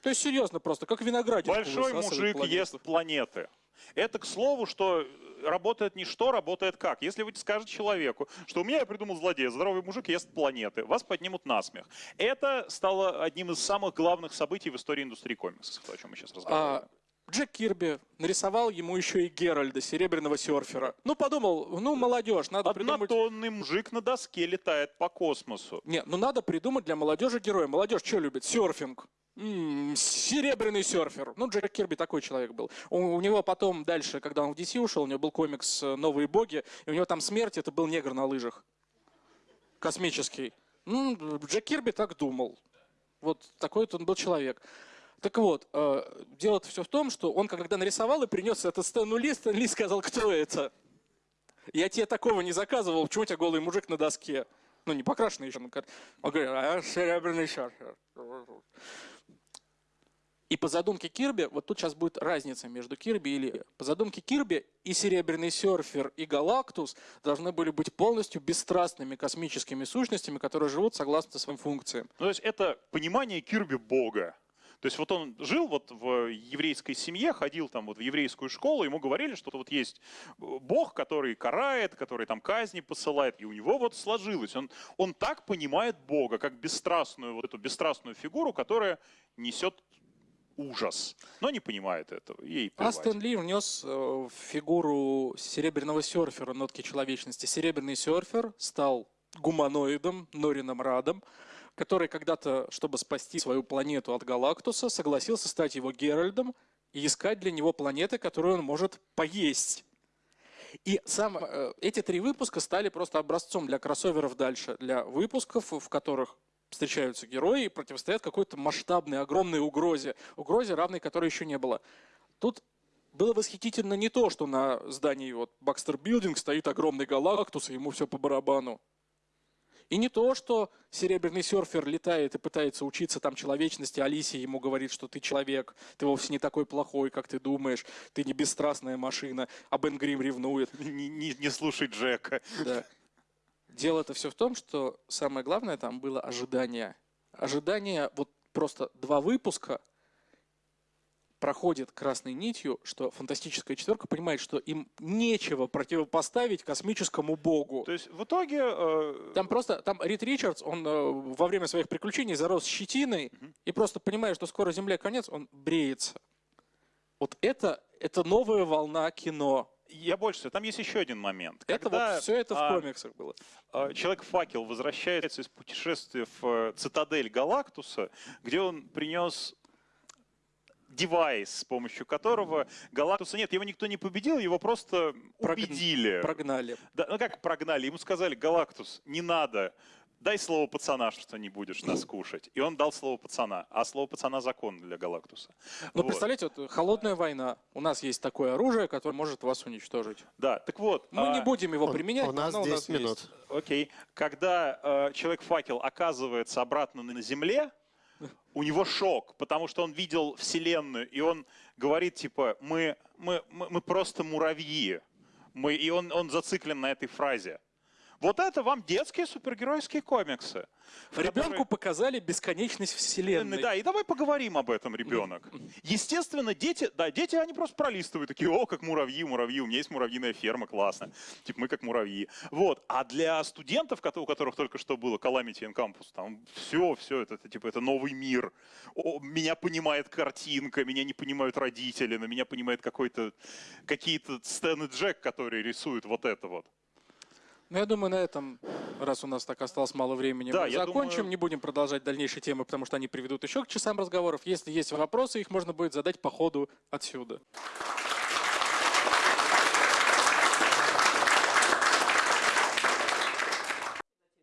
Speaker 2: То есть, серьезно, просто как виноградик.
Speaker 1: Большой мужик ест планеты. Это к слову, что работает не что, работает как. Если вы скажете человеку, что у меня я придумал злодея, здоровый мужик ест планеты, вас поднимут на смех. Это стало одним из самых главных событий в истории индустрии комиксов, то, о чем мы сейчас разговариваем.
Speaker 2: А Джек Кирби нарисовал ему еще и Геральда, серебряного серфера. Ну, подумал, ну, молодежь, надо придумать...
Speaker 1: Однотонный мужик на доске летает по космосу.
Speaker 2: Не, ну надо придумать для молодежи героя. Молодежь что любит? Серфинг. М, серебряный серфер. Ну, Джек Кирби такой человек был. У, у него потом дальше, когда он в DC ушел, у него был комикс э, «Новые боги», и у него там смерть, это был негр на лыжах. Космический. Ну, Джек Кирби так думал. Вот такой вот он был человек. Так вот, э, дело все в том, что он когда нарисовал и принес это Стэну Ли, Стэн Ли сказал, кто это? Я тебе такого не заказывал, почему у тебя голый мужик на доске? Ну, не покрашенный еще. Он говорит, а серебряный серфер. И по задумке Кирби, вот тут сейчас будет разница между Кирби и Ли. По задумке Кирби и Серебряный серфер, и Галактус должны были быть полностью бесстрастными космическими сущностями, которые живут согласно своим функциям.
Speaker 1: Ну, то есть это понимание Кирби Бога. То есть вот он жил вот в еврейской семье, ходил там вот в еврейскую школу, ему говорили, что вот есть Бог, который карает, который там казни посылает, и у него вот сложилось. Он, он так понимает Бога, как бесстрастную, вот эту бесстрастную фигуру, которая несет ужас, но не понимает этого. Ей
Speaker 2: Стэн Ли внес э, в фигуру серебряного серфера нотки человечности. Серебряный серфер стал гуманоидом, Норином Радом, который когда-то, чтобы спасти свою планету от Галактуса, согласился стать его Геральдом и искать для него планеты, которые он может поесть. И сам, э, эти три выпуска стали просто образцом для кроссоверов дальше, для выпусков, в которых встречаются герои и противостоят какой-то масштабной, огромной угрозе. Угрозе, равной которой еще не было. Тут было восхитительно не то, что на здании вот Бакстер Билдинг стоит огромный галактус, и ему все по барабану. И не то, что серебряный серфер летает и пытается учиться там человечности, Алисия ему говорит, что ты человек, ты вовсе не такой плохой, как ты думаешь, ты не бесстрастная машина, а Бен Грим ревнует.
Speaker 1: Не, не, не слушай Джека.
Speaker 2: Да. Дело-то все в том, что самое главное там было ожидание. Ожидание, вот просто два выпуска проходит красной нитью, что фантастическая четверка понимает, что им нечего противопоставить космическому богу.
Speaker 1: То есть в итоге... Э...
Speaker 2: Там просто, там Рид Ричардс, он э, во время своих приключений зарос щетиной
Speaker 1: Мгм.
Speaker 2: и просто понимая, что скоро Земле конец, он бреется. Вот это, это новая волна кино.
Speaker 1: Я больше всего, там есть еще один момент.
Speaker 2: Это
Speaker 1: Когда,
Speaker 2: вот все это в
Speaker 1: а,
Speaker 2: комиксах было.
Speaker 1: а, Человек-факел возвращается из путешествия в э, цитадель Галактуса, где он принес девайс, с помощью которого Галактуса нет, его никто не победил, его просто
Speaker 2: Прогн-
Speaker 1: убедили.
Speaker 2: Прогнали.
Speaker 1: Да, ну как прогнали? Ему сказали, Галактус, не надо, дай слово пацана, что не будешь нас кушать. И он дал слово пацана, а слово пацана закон для Галактуса.
Speaker 2: Ну,
Speaker 1: Вот.
Speaker 2: представляете, вот холодная война. У нас есть такое оружие, которое может вас уничтожить.
Speaker 1: Да, так вот.
Speaker 2: Мы
Speaker 1: а,
Speaker 2: не будем его
Speaker 3: У-
Speaker 2: применять,
Speaker 3: У
Speaker 2: но
Speaker 3: нас
Speaker 2: оно
Speaker 3: 10
Speaker 2: есть.
Speaker 3: минут.
Speaker 1: Окей. Когда э, Человек-факел оказывается обратно на Земле, у него шок, потому что он видел Вселенную, и он говорит, типа, мы, мы, мы, мы просто муравьи. Мы, и он, он зациклен на этой фразе. Вот это вам детские супергеройские комиксы.
Speaker 2: Ребенку
Speaker 1: которые-
Speaker 2: показали бесконечность вселенной.
Speaker 1: Да, и давай поговорим об этом, ребенок. Естественно, дети, да, дети, они просто пролистывают, такие, о, как муравьи, муравьи, у меня есть муравьиная ферма, классно. Типа, мы как муравьи. Вот. А для студентов, у которых только что было Calamity in Campus, там все, все, это, это, типа, это новый мир. О, меня понимает картинка, меня не понимают родители, но меня понимает какой-то, какие-то Стэн и Джек, которые рисуют вот это вот.
Speaker 2: Ну, я думаю, на этом, раз у нас так осталось мало времени,
Speaker 1: Да,
Speaker 2: мы закончим.
Speaker 1: думаю-
Speaker 2: Не будем продолжать дальнейшие темы, потому что они приведут еще к часам разговоров. Если есть вопросы, их можно будет задать по ходу отсюда.